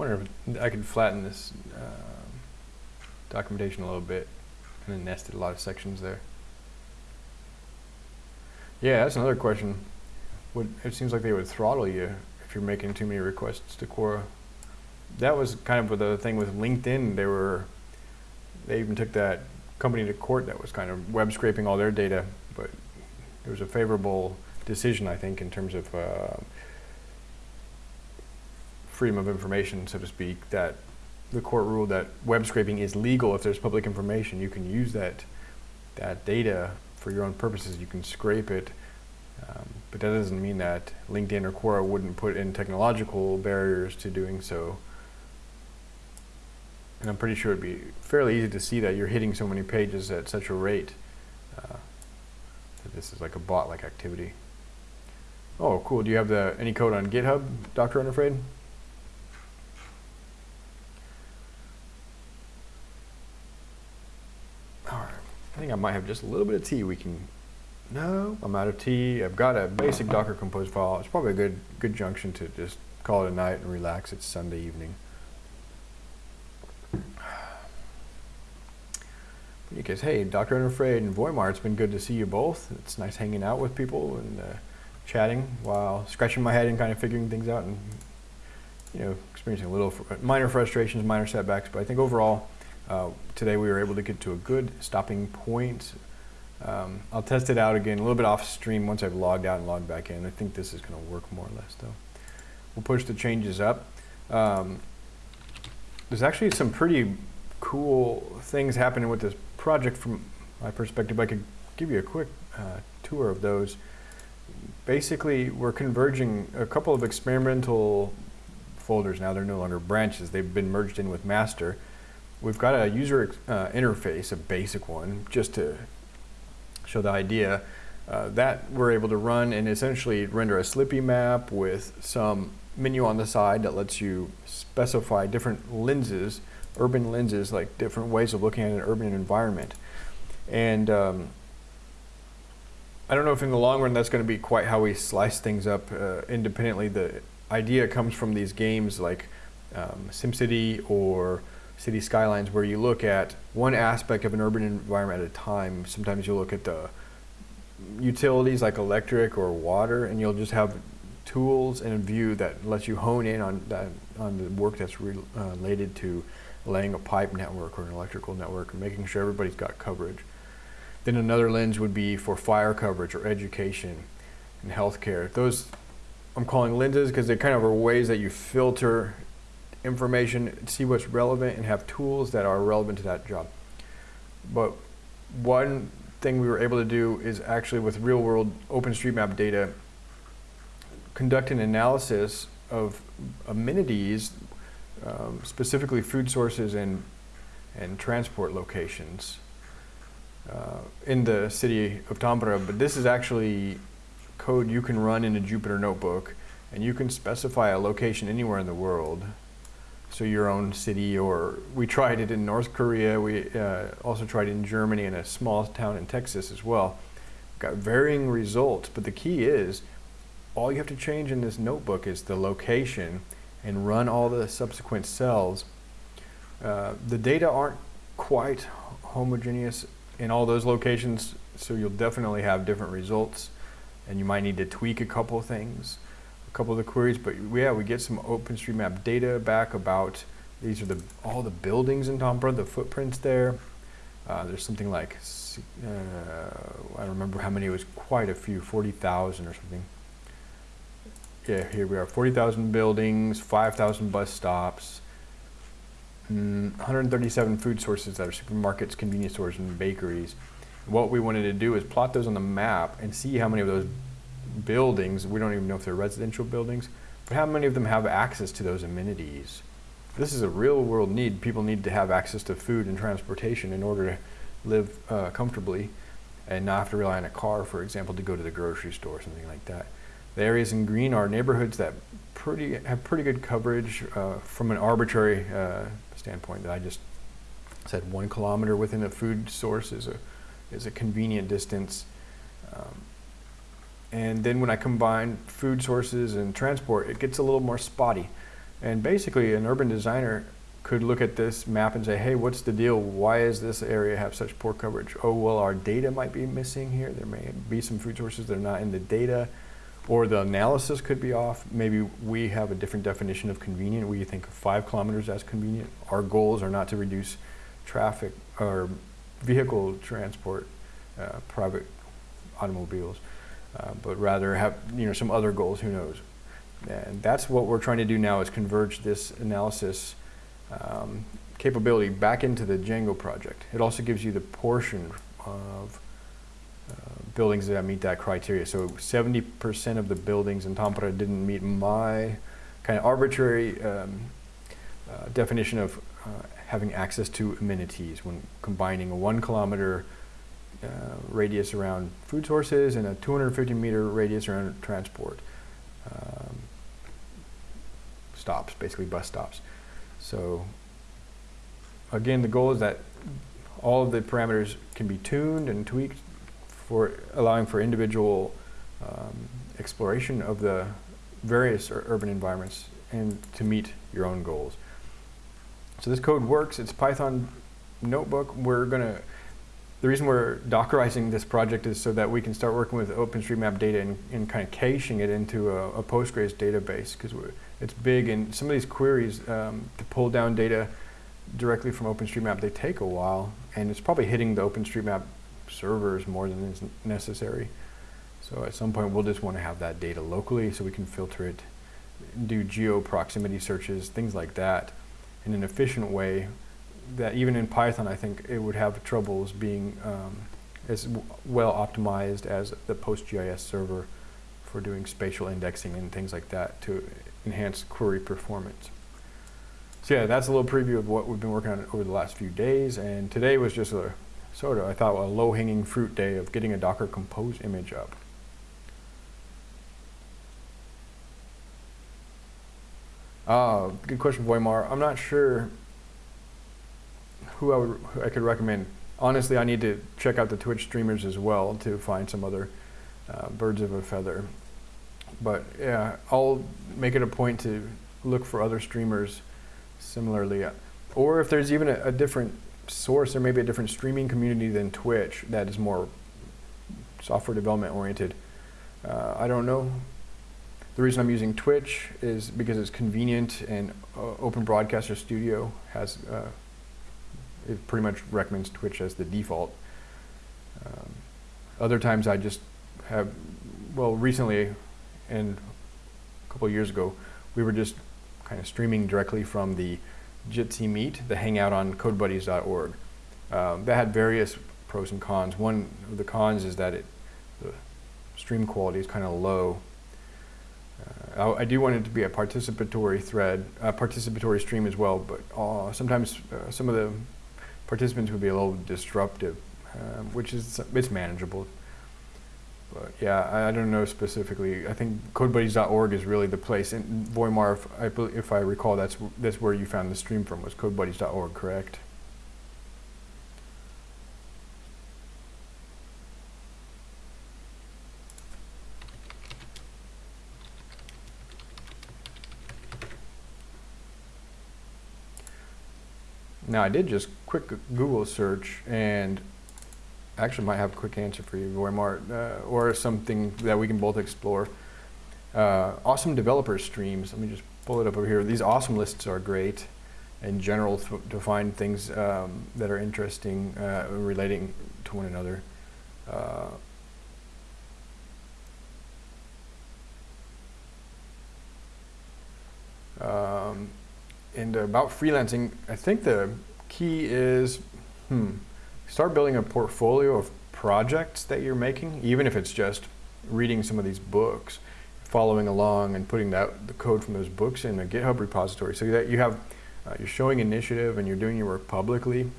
Wonder if I could flatten this um, documentation a little bit and then nested a lot of sections there. Yeah, that's another question. Would it seems like they would throttle you if you're making too many requests to Quora. That was kind of the thing with LinkedIn. They were they even took that company to court that was kind of web scraping all their data, but it was a favorable decision, I think, in terms of uh, freedom of information, so to speak, that the court ruled that web scraping is legal if there's public information. You can use that that data for your own purposes. You can scrape it, um, but that doesn't mean that LinkedIn or Quora wouldn't put in technological barriers to doing so. And I'm pretty sure it'd be fairly easy to see that you're hitting so many pages at such a rate uh, that this is like a bot-like activity. Oh, cool. Do you have the any code on GitHub, Dr. Unafraid? I think I might have just a little bit of tea we can, no, I'm out of tea. I've got a basic Docker Compose file. It's probably a good, good junction to just call it a night and relax. It's Sunday evening. Because, hey, Dr. Unafraid and Voimar, it's been good to see you both. It's nice hanging out with people and uh, chatting while scratching my head and kind of figuring things out and, you know, experiencing a little fr minor frustrations, minor setbacks. But I think overall, uh, today we were able to get to a good stopping point. Um, I'll test it out again a little bit off stream once I've logged out and logged back in. I think this is going to work more or less though. We'll push the changes up. Um, there's actually some pretty cool things happening with this project from my perspective. I could give you a quick uh, tour of those. Basically, we're converging a couple of experimental folders now. They're no longer branches. They've been merged in with master. We've got a user uh, interface, a basic one, just to show the idea. Uh, that we're able to run and essentially render a Slippy map with some menu on the side that lets you specify different lenses, urban lenses, like different ways of looking at an urban environment. And um, I don't know if in the long run that's going to be quite how we slice things up uh, independently. The idea comes from these games like um, SimCity or city skylines where you look at one aspect of an urban environment at a time. Sometimes you'll look at the utilities like electric or water and you'll just have tools and a view that lets you hone in on that on the work that's re uh, related to laying a pipe network or an electrical network and making sure everybody's got coverage. Then another lens would be for fire coverage or education and healthcare. Those I'm calling lenses because they kind of are ways that you filter information, see what's relevant, and have tools that are relevant to that job. But one thing we were able to do is actually with real world OpenStreetMap data, conduct an analysis of amenities, um, specifically food sources and, and transport locations uh, in the city of Tampere. But this is actually code you can run in a Jupyter notebook and you can specify a location anywhere in the world. So your own city or we tried it in North Korea. We uh, also tried it in Germany in a small town in Texas as well. Got varying results, but the key is all you have to change in this notebook is the location and run all the subsequent cells. Uh, the data aren't quite homogeneous in all those locations, so you'll definitely have different results and you might need to tweak a couple things, a couple of the queries, but yeah, we get some OpenStreetMap data back about these are the all the buildings in Tampere, the footprints there. Uh, there's something like, uh, I remember how many, it was quite a few, 40,000 or something. Yeah, here we are, 40,000 buildings, 5,000 bus stops, mm, 137 food sources that are supermarkets, convenience stores, and bakeries what we wanted to do is plot those on the map and see how many of those buildings, we don't even know if they're residential buildings, but how many of them have access to those amenities. This is a real world need. People need to have access to food and transportation in order to live uh, comfortably and not have to rely on a car, for example, to go to the grocery store or something like that. The areas in green are neighborhoods that pretty have pretty good coverage uh, from an arbitrary uh, standpoint that I just said one kilometer within a food source is a is a convenient distance. Um, and then when I combine food sources and transport, it gets a little more spotty. And basically, an urban designer could look at this map and say, hey, what's the deal? Why does this area have such poor coverage? Oh, well, our data might be missing here. There may be some food sources that are not in the data, or the analysis could be off. Maybe we have a different definition of convenient. We think of five kilometers as convenient. Our goals are not to reduce traffic or vehicle transport, uh, private automobiles, uh, but rather have you know some other goals. Who knows? And that's what we're trying to do now is converge this analysis um, capability back into the Django project. It also gives you the portion of uh, buildings that meet that criteria. So 70% of the buildings in Tampere didn't meet my kind of arbitrary um, uh, definition of uh, having access to amenities when combining a one kilometer uh, radius around food sources and a 250 meter radius around transport um, stops, basically bus stops. So again, the goal is that all of the parameters can be tuned and tweaked for allowing for individual um, exploration of the various urban environments and to meet your own goals. So this code works. It's Python notebook. We're going to, the reason we're Dockerizing this project is so that we can start working with OpenStreetMap data and, and kind of caching it into a, a Postgres database because it's big and some of these queries um, to pull down data directly from OpenStreetMap, they take a while and it's probably hitting the OpenStreetMap servers more than is necessary. So at some point we'll just want to have that data locally so we can filter it, do geo proximity searches, things like that in an efficient way that even in Python, I think it would have troubles being um, as well optimized as the PostGIS server for doing spatial indexing and things like that to enhance query performance. So yeah, that's a little preview of what we've been working on over the last few days. And today was just a sort of, I thought, a low-hanging fruit day of getting a Docker Compose image up. Uh, good question, Voimar. I'm not sure who I would who I could recommend. Honestly, I need to check out the Twitch streamers as well to find some other uh, birds of a feather. But yeah, I'll make it a point to look for other streamers similarly. Or if there's even a, a different source, or maybe a different streaming community than Twitch that is more software development oriented. Uh, I don't know The reason I'm using Twitch is because it's convenient and uh, Open Broadcaster Studio has, uh, it pretty much recommends Twitch as the default. Um, other times I just have, well, recently and a couple years ago, we were just kind of streaming directly from the Jitsi Meet, the hangout on codebuddies.org. Um, that had various pros and cons. One of the cons is that it, the stream quality is kind of low. Uh, I, I, do want it to be a participatory thread, a participatory stream as well, but uh, sometimes uh, some of the participants would be a little disruptive, um, which is, it's manageable. But yeah, I, I, don't know specifically. I think CodeBuddies.org is really the place. And Voimar, if I, if I recall, that's, that's where you found the stream from, was CodeBuddies.org, correct? Now I did just quick Google search and actually might have a quick answer for you, Voimart, uh, or something that we can both explore. Uh, awesome developer streams. Let me just pull it up over here. These awesome lists are great in general to, find things um, that are interesting uh, relating to one another. Uh, um, and about freelancing, I think the key is, hmm, start building a portfolio of projects that you're making, even if it's just reading some of these books, following along and putting that, the code from those books in a GitHub repository so that you have, uh, you're showing initiative and you're doing your work publicly.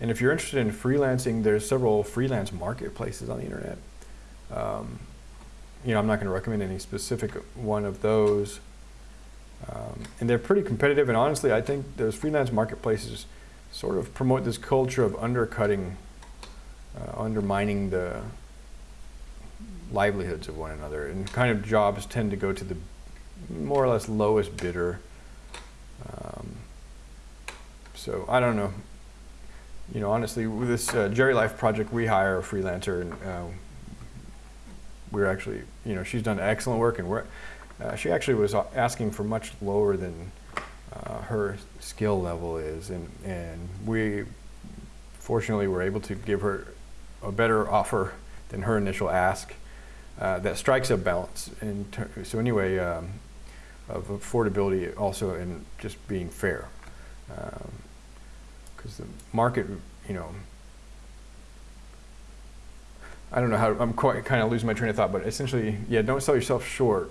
And if you're interested in freelancing, there's several freelance marketplaces on the internet. Um, you know, I'm not going to recommend any specific one of those. Um, and they're pretty competitive, and honestly, I think those freelance marketplaces sort of promote this culture of undercutting, uh, undermining the livelihoods of one another. And kind of jobs tend to go to the more or less lowest bidder. Um, so I don't know. You know, honestly, with this uh, GeriLife project, we hire a freelancer, and uh, we're actually, you know, she's done excellent work, and we're uh, she actually was asking for much lower than uh, her skill level is, and, and we fortunately were able to give her a better offer than her initial ask uh, that strikes a balance. So anyway, um, of affordability also and just being fair. Because um, the market, you know, I don't know how, I'm quite kind of losing my train of thought, but essentially, yeah, don't sell yourself short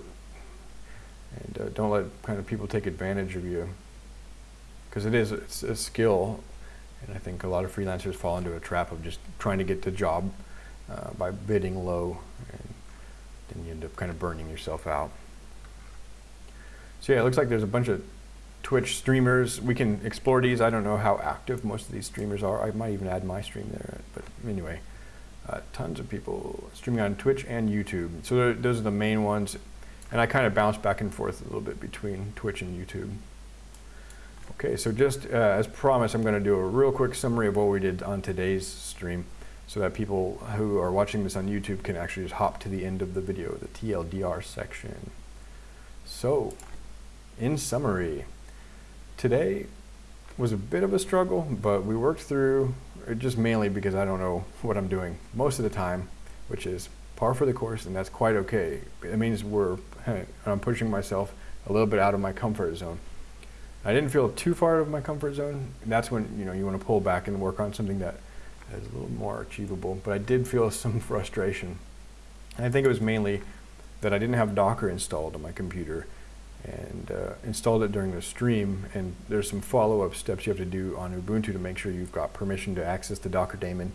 and uh, don't let kind of people take advantage of you because it is it's a skill and I think a lot of freelancers fall into a trap of just trying to get the job uh, by bidding low and then you end up kind of burning yourself out. So yeah, it looks like there's a bunch of Twitch streamers. We can explore these. I don't know how active most of these streamers are. I might even add my stream there. But anyway, uh, tons of people streaming on Twitch and YouTube. So those are the main ones. And I kind of bounce back and forth a little bit between Twitch and YouTube. Okay, so just uh, as promised, I'm going to do a real quick summary of what we did on today's stream so that people who are watching this on YouTube can actually just hop to the end of the video, the TLDR section. So, in summary, today was a bit of a struggle, but we worked through, it just mainly because I don't know what I'm doing most of the time, which is par for the course, and that's quite okay. It means we're, I'm pushing myself a little bit out of my comfort zone. I didn't feel too far out of my comfort zone. That's when you know you want to pull back and work on something that is a little more achievable. But I did feel some frustration. And I think it was mainly that I didn't have Docker installed on my computer and uh, installed it during the stream. And there's some follow-up steps you have to do on Ubuntu to make sure you've got permission to access the Docker daemon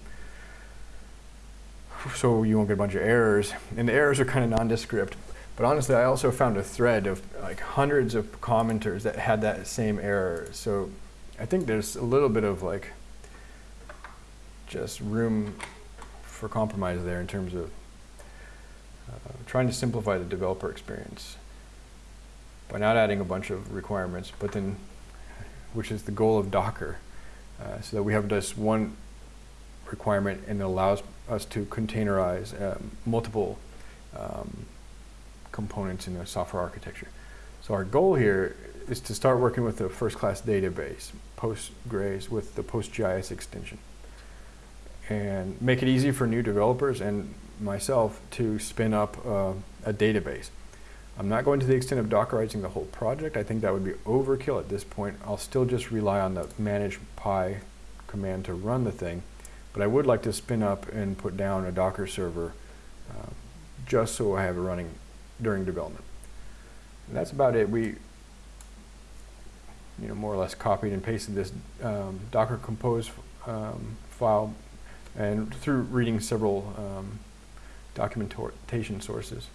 so you won't get a bunch of errors. And the errors are kind of nondescript. But honestly, I also found a thread of like hundreds of commenters that had that same error. So I think there's a little bit of like just room for compromise there in terms of uh, trying to simplify the developer experience by not adding a bunch of requirements, but then, which is the goal of Docker, uh, so that we have just one requirement and it allows us to containerize um, multiple um, components in the software architecture. So our goal here is to start working with a first-class database, Postgres with the PostGIS extension. And make it easy for new developers and myself to spin up uh, a database. I'm not going to the extent of Dockerizing the whole project. I think that would be overkill at this point. I'll still just rely on the manage pi command to run the thing. But I would like to spin up and put down a Docker server uh, just so I have it running during development. And that's about it. We, you know, more or less copied and pasted this um, Docker Compose um, file and through reading several um, documentation sources.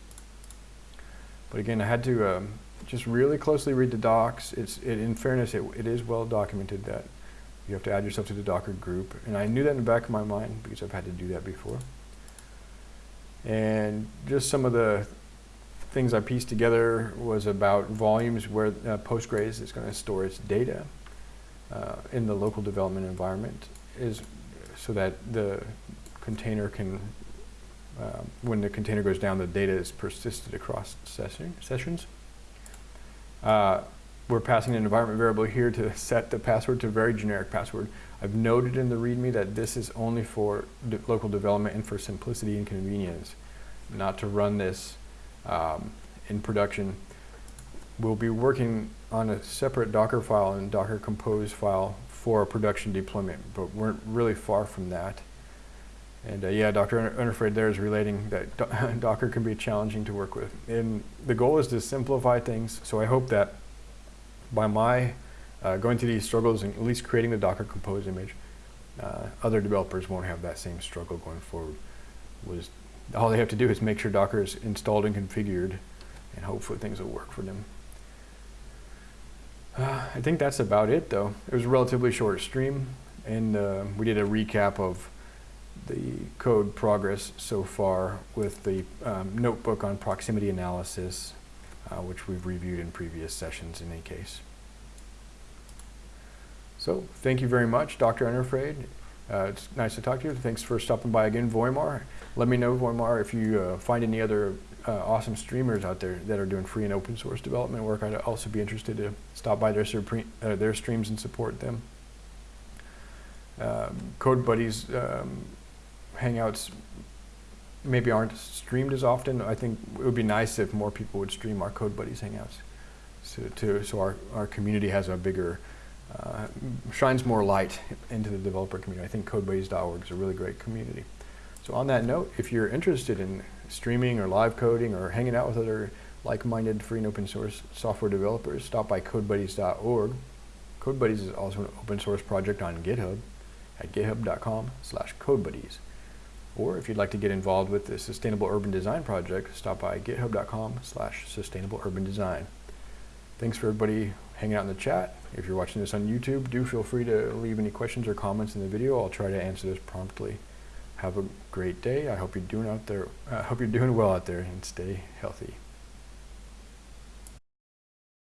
But again, I had to um, just really closely read the docs. It's, it, in fairness, it, it is well documented that you have to add yourself to the Docker group. And I knew that in the back of my mind because I've had to do that before. And just some of the things I pieced together was about volumes where uh, Postgres is going to store its data uh, in the local development environment is so that the container can, uh, when the container goes down, the data is persisted across session, sessions. We're passing an environment variable here to set the password to a very generic password. I've noted in the README that this is only for de local development and for simplicity and convenience, not to run this um, in production. We'll be working on a separate Docker file and Docker Compose file for a production deployment, but we're really far from that. And uh, yeah, Dr. Unafraid there is relating that do Docker can be challenging to work with. And the goal is to simplify things, so I hope that by my uh, going through these struggles and at least creating the Docker Compose image, uh, other developers won't have that same struggle going forward. Was All they have to do is make sure Docker is installed and configured, and hopefully things will work for them. Uh, I think that's about it though. It was a relatively short stream and uh, we did a recap of the code progress so far with the um, notebook on proximity analysis, uh, which we've reviewed in previous sessions in any case. So thank you very much, Dr. Unafraid. Uh, it's nice to talk to you. Thanks for stopping by again, Voimar. Let me know, Voimar, if you uh, find any other uh, awesome streamers out there that are doing free and open source development work. I'd also be interested to stop by their, uh, their streams and support them. Um, Code Buddies um, Hangouts maybe aren't streamed as often. I think it would be nice if more people would stream our Code Buddies Hangouts so, to, so our, our community has a bigger, uh, shines more light into the developer community. I think CodeBuddies.org is a really great community. So on that note, if you're interested in streaming or live coding or hanging out with other like-minded free and open source software developers, stop by codebuddies.org. CodeBuddies is also an open source project on GitHub at github.com slash codebuddies. Or if you'd like to get involved with the Sustainable Urban Design Project, stop by github.com slash sustainable urban design. Thanks for everybody hanging out in the chat. If you're watching this on YouTube, do feel free to leave any questions or comments in the video. I'll try to answer those promptly. Have a great day. I hope you're doing out there. I uh, hope you're doing well out there and stay healthy.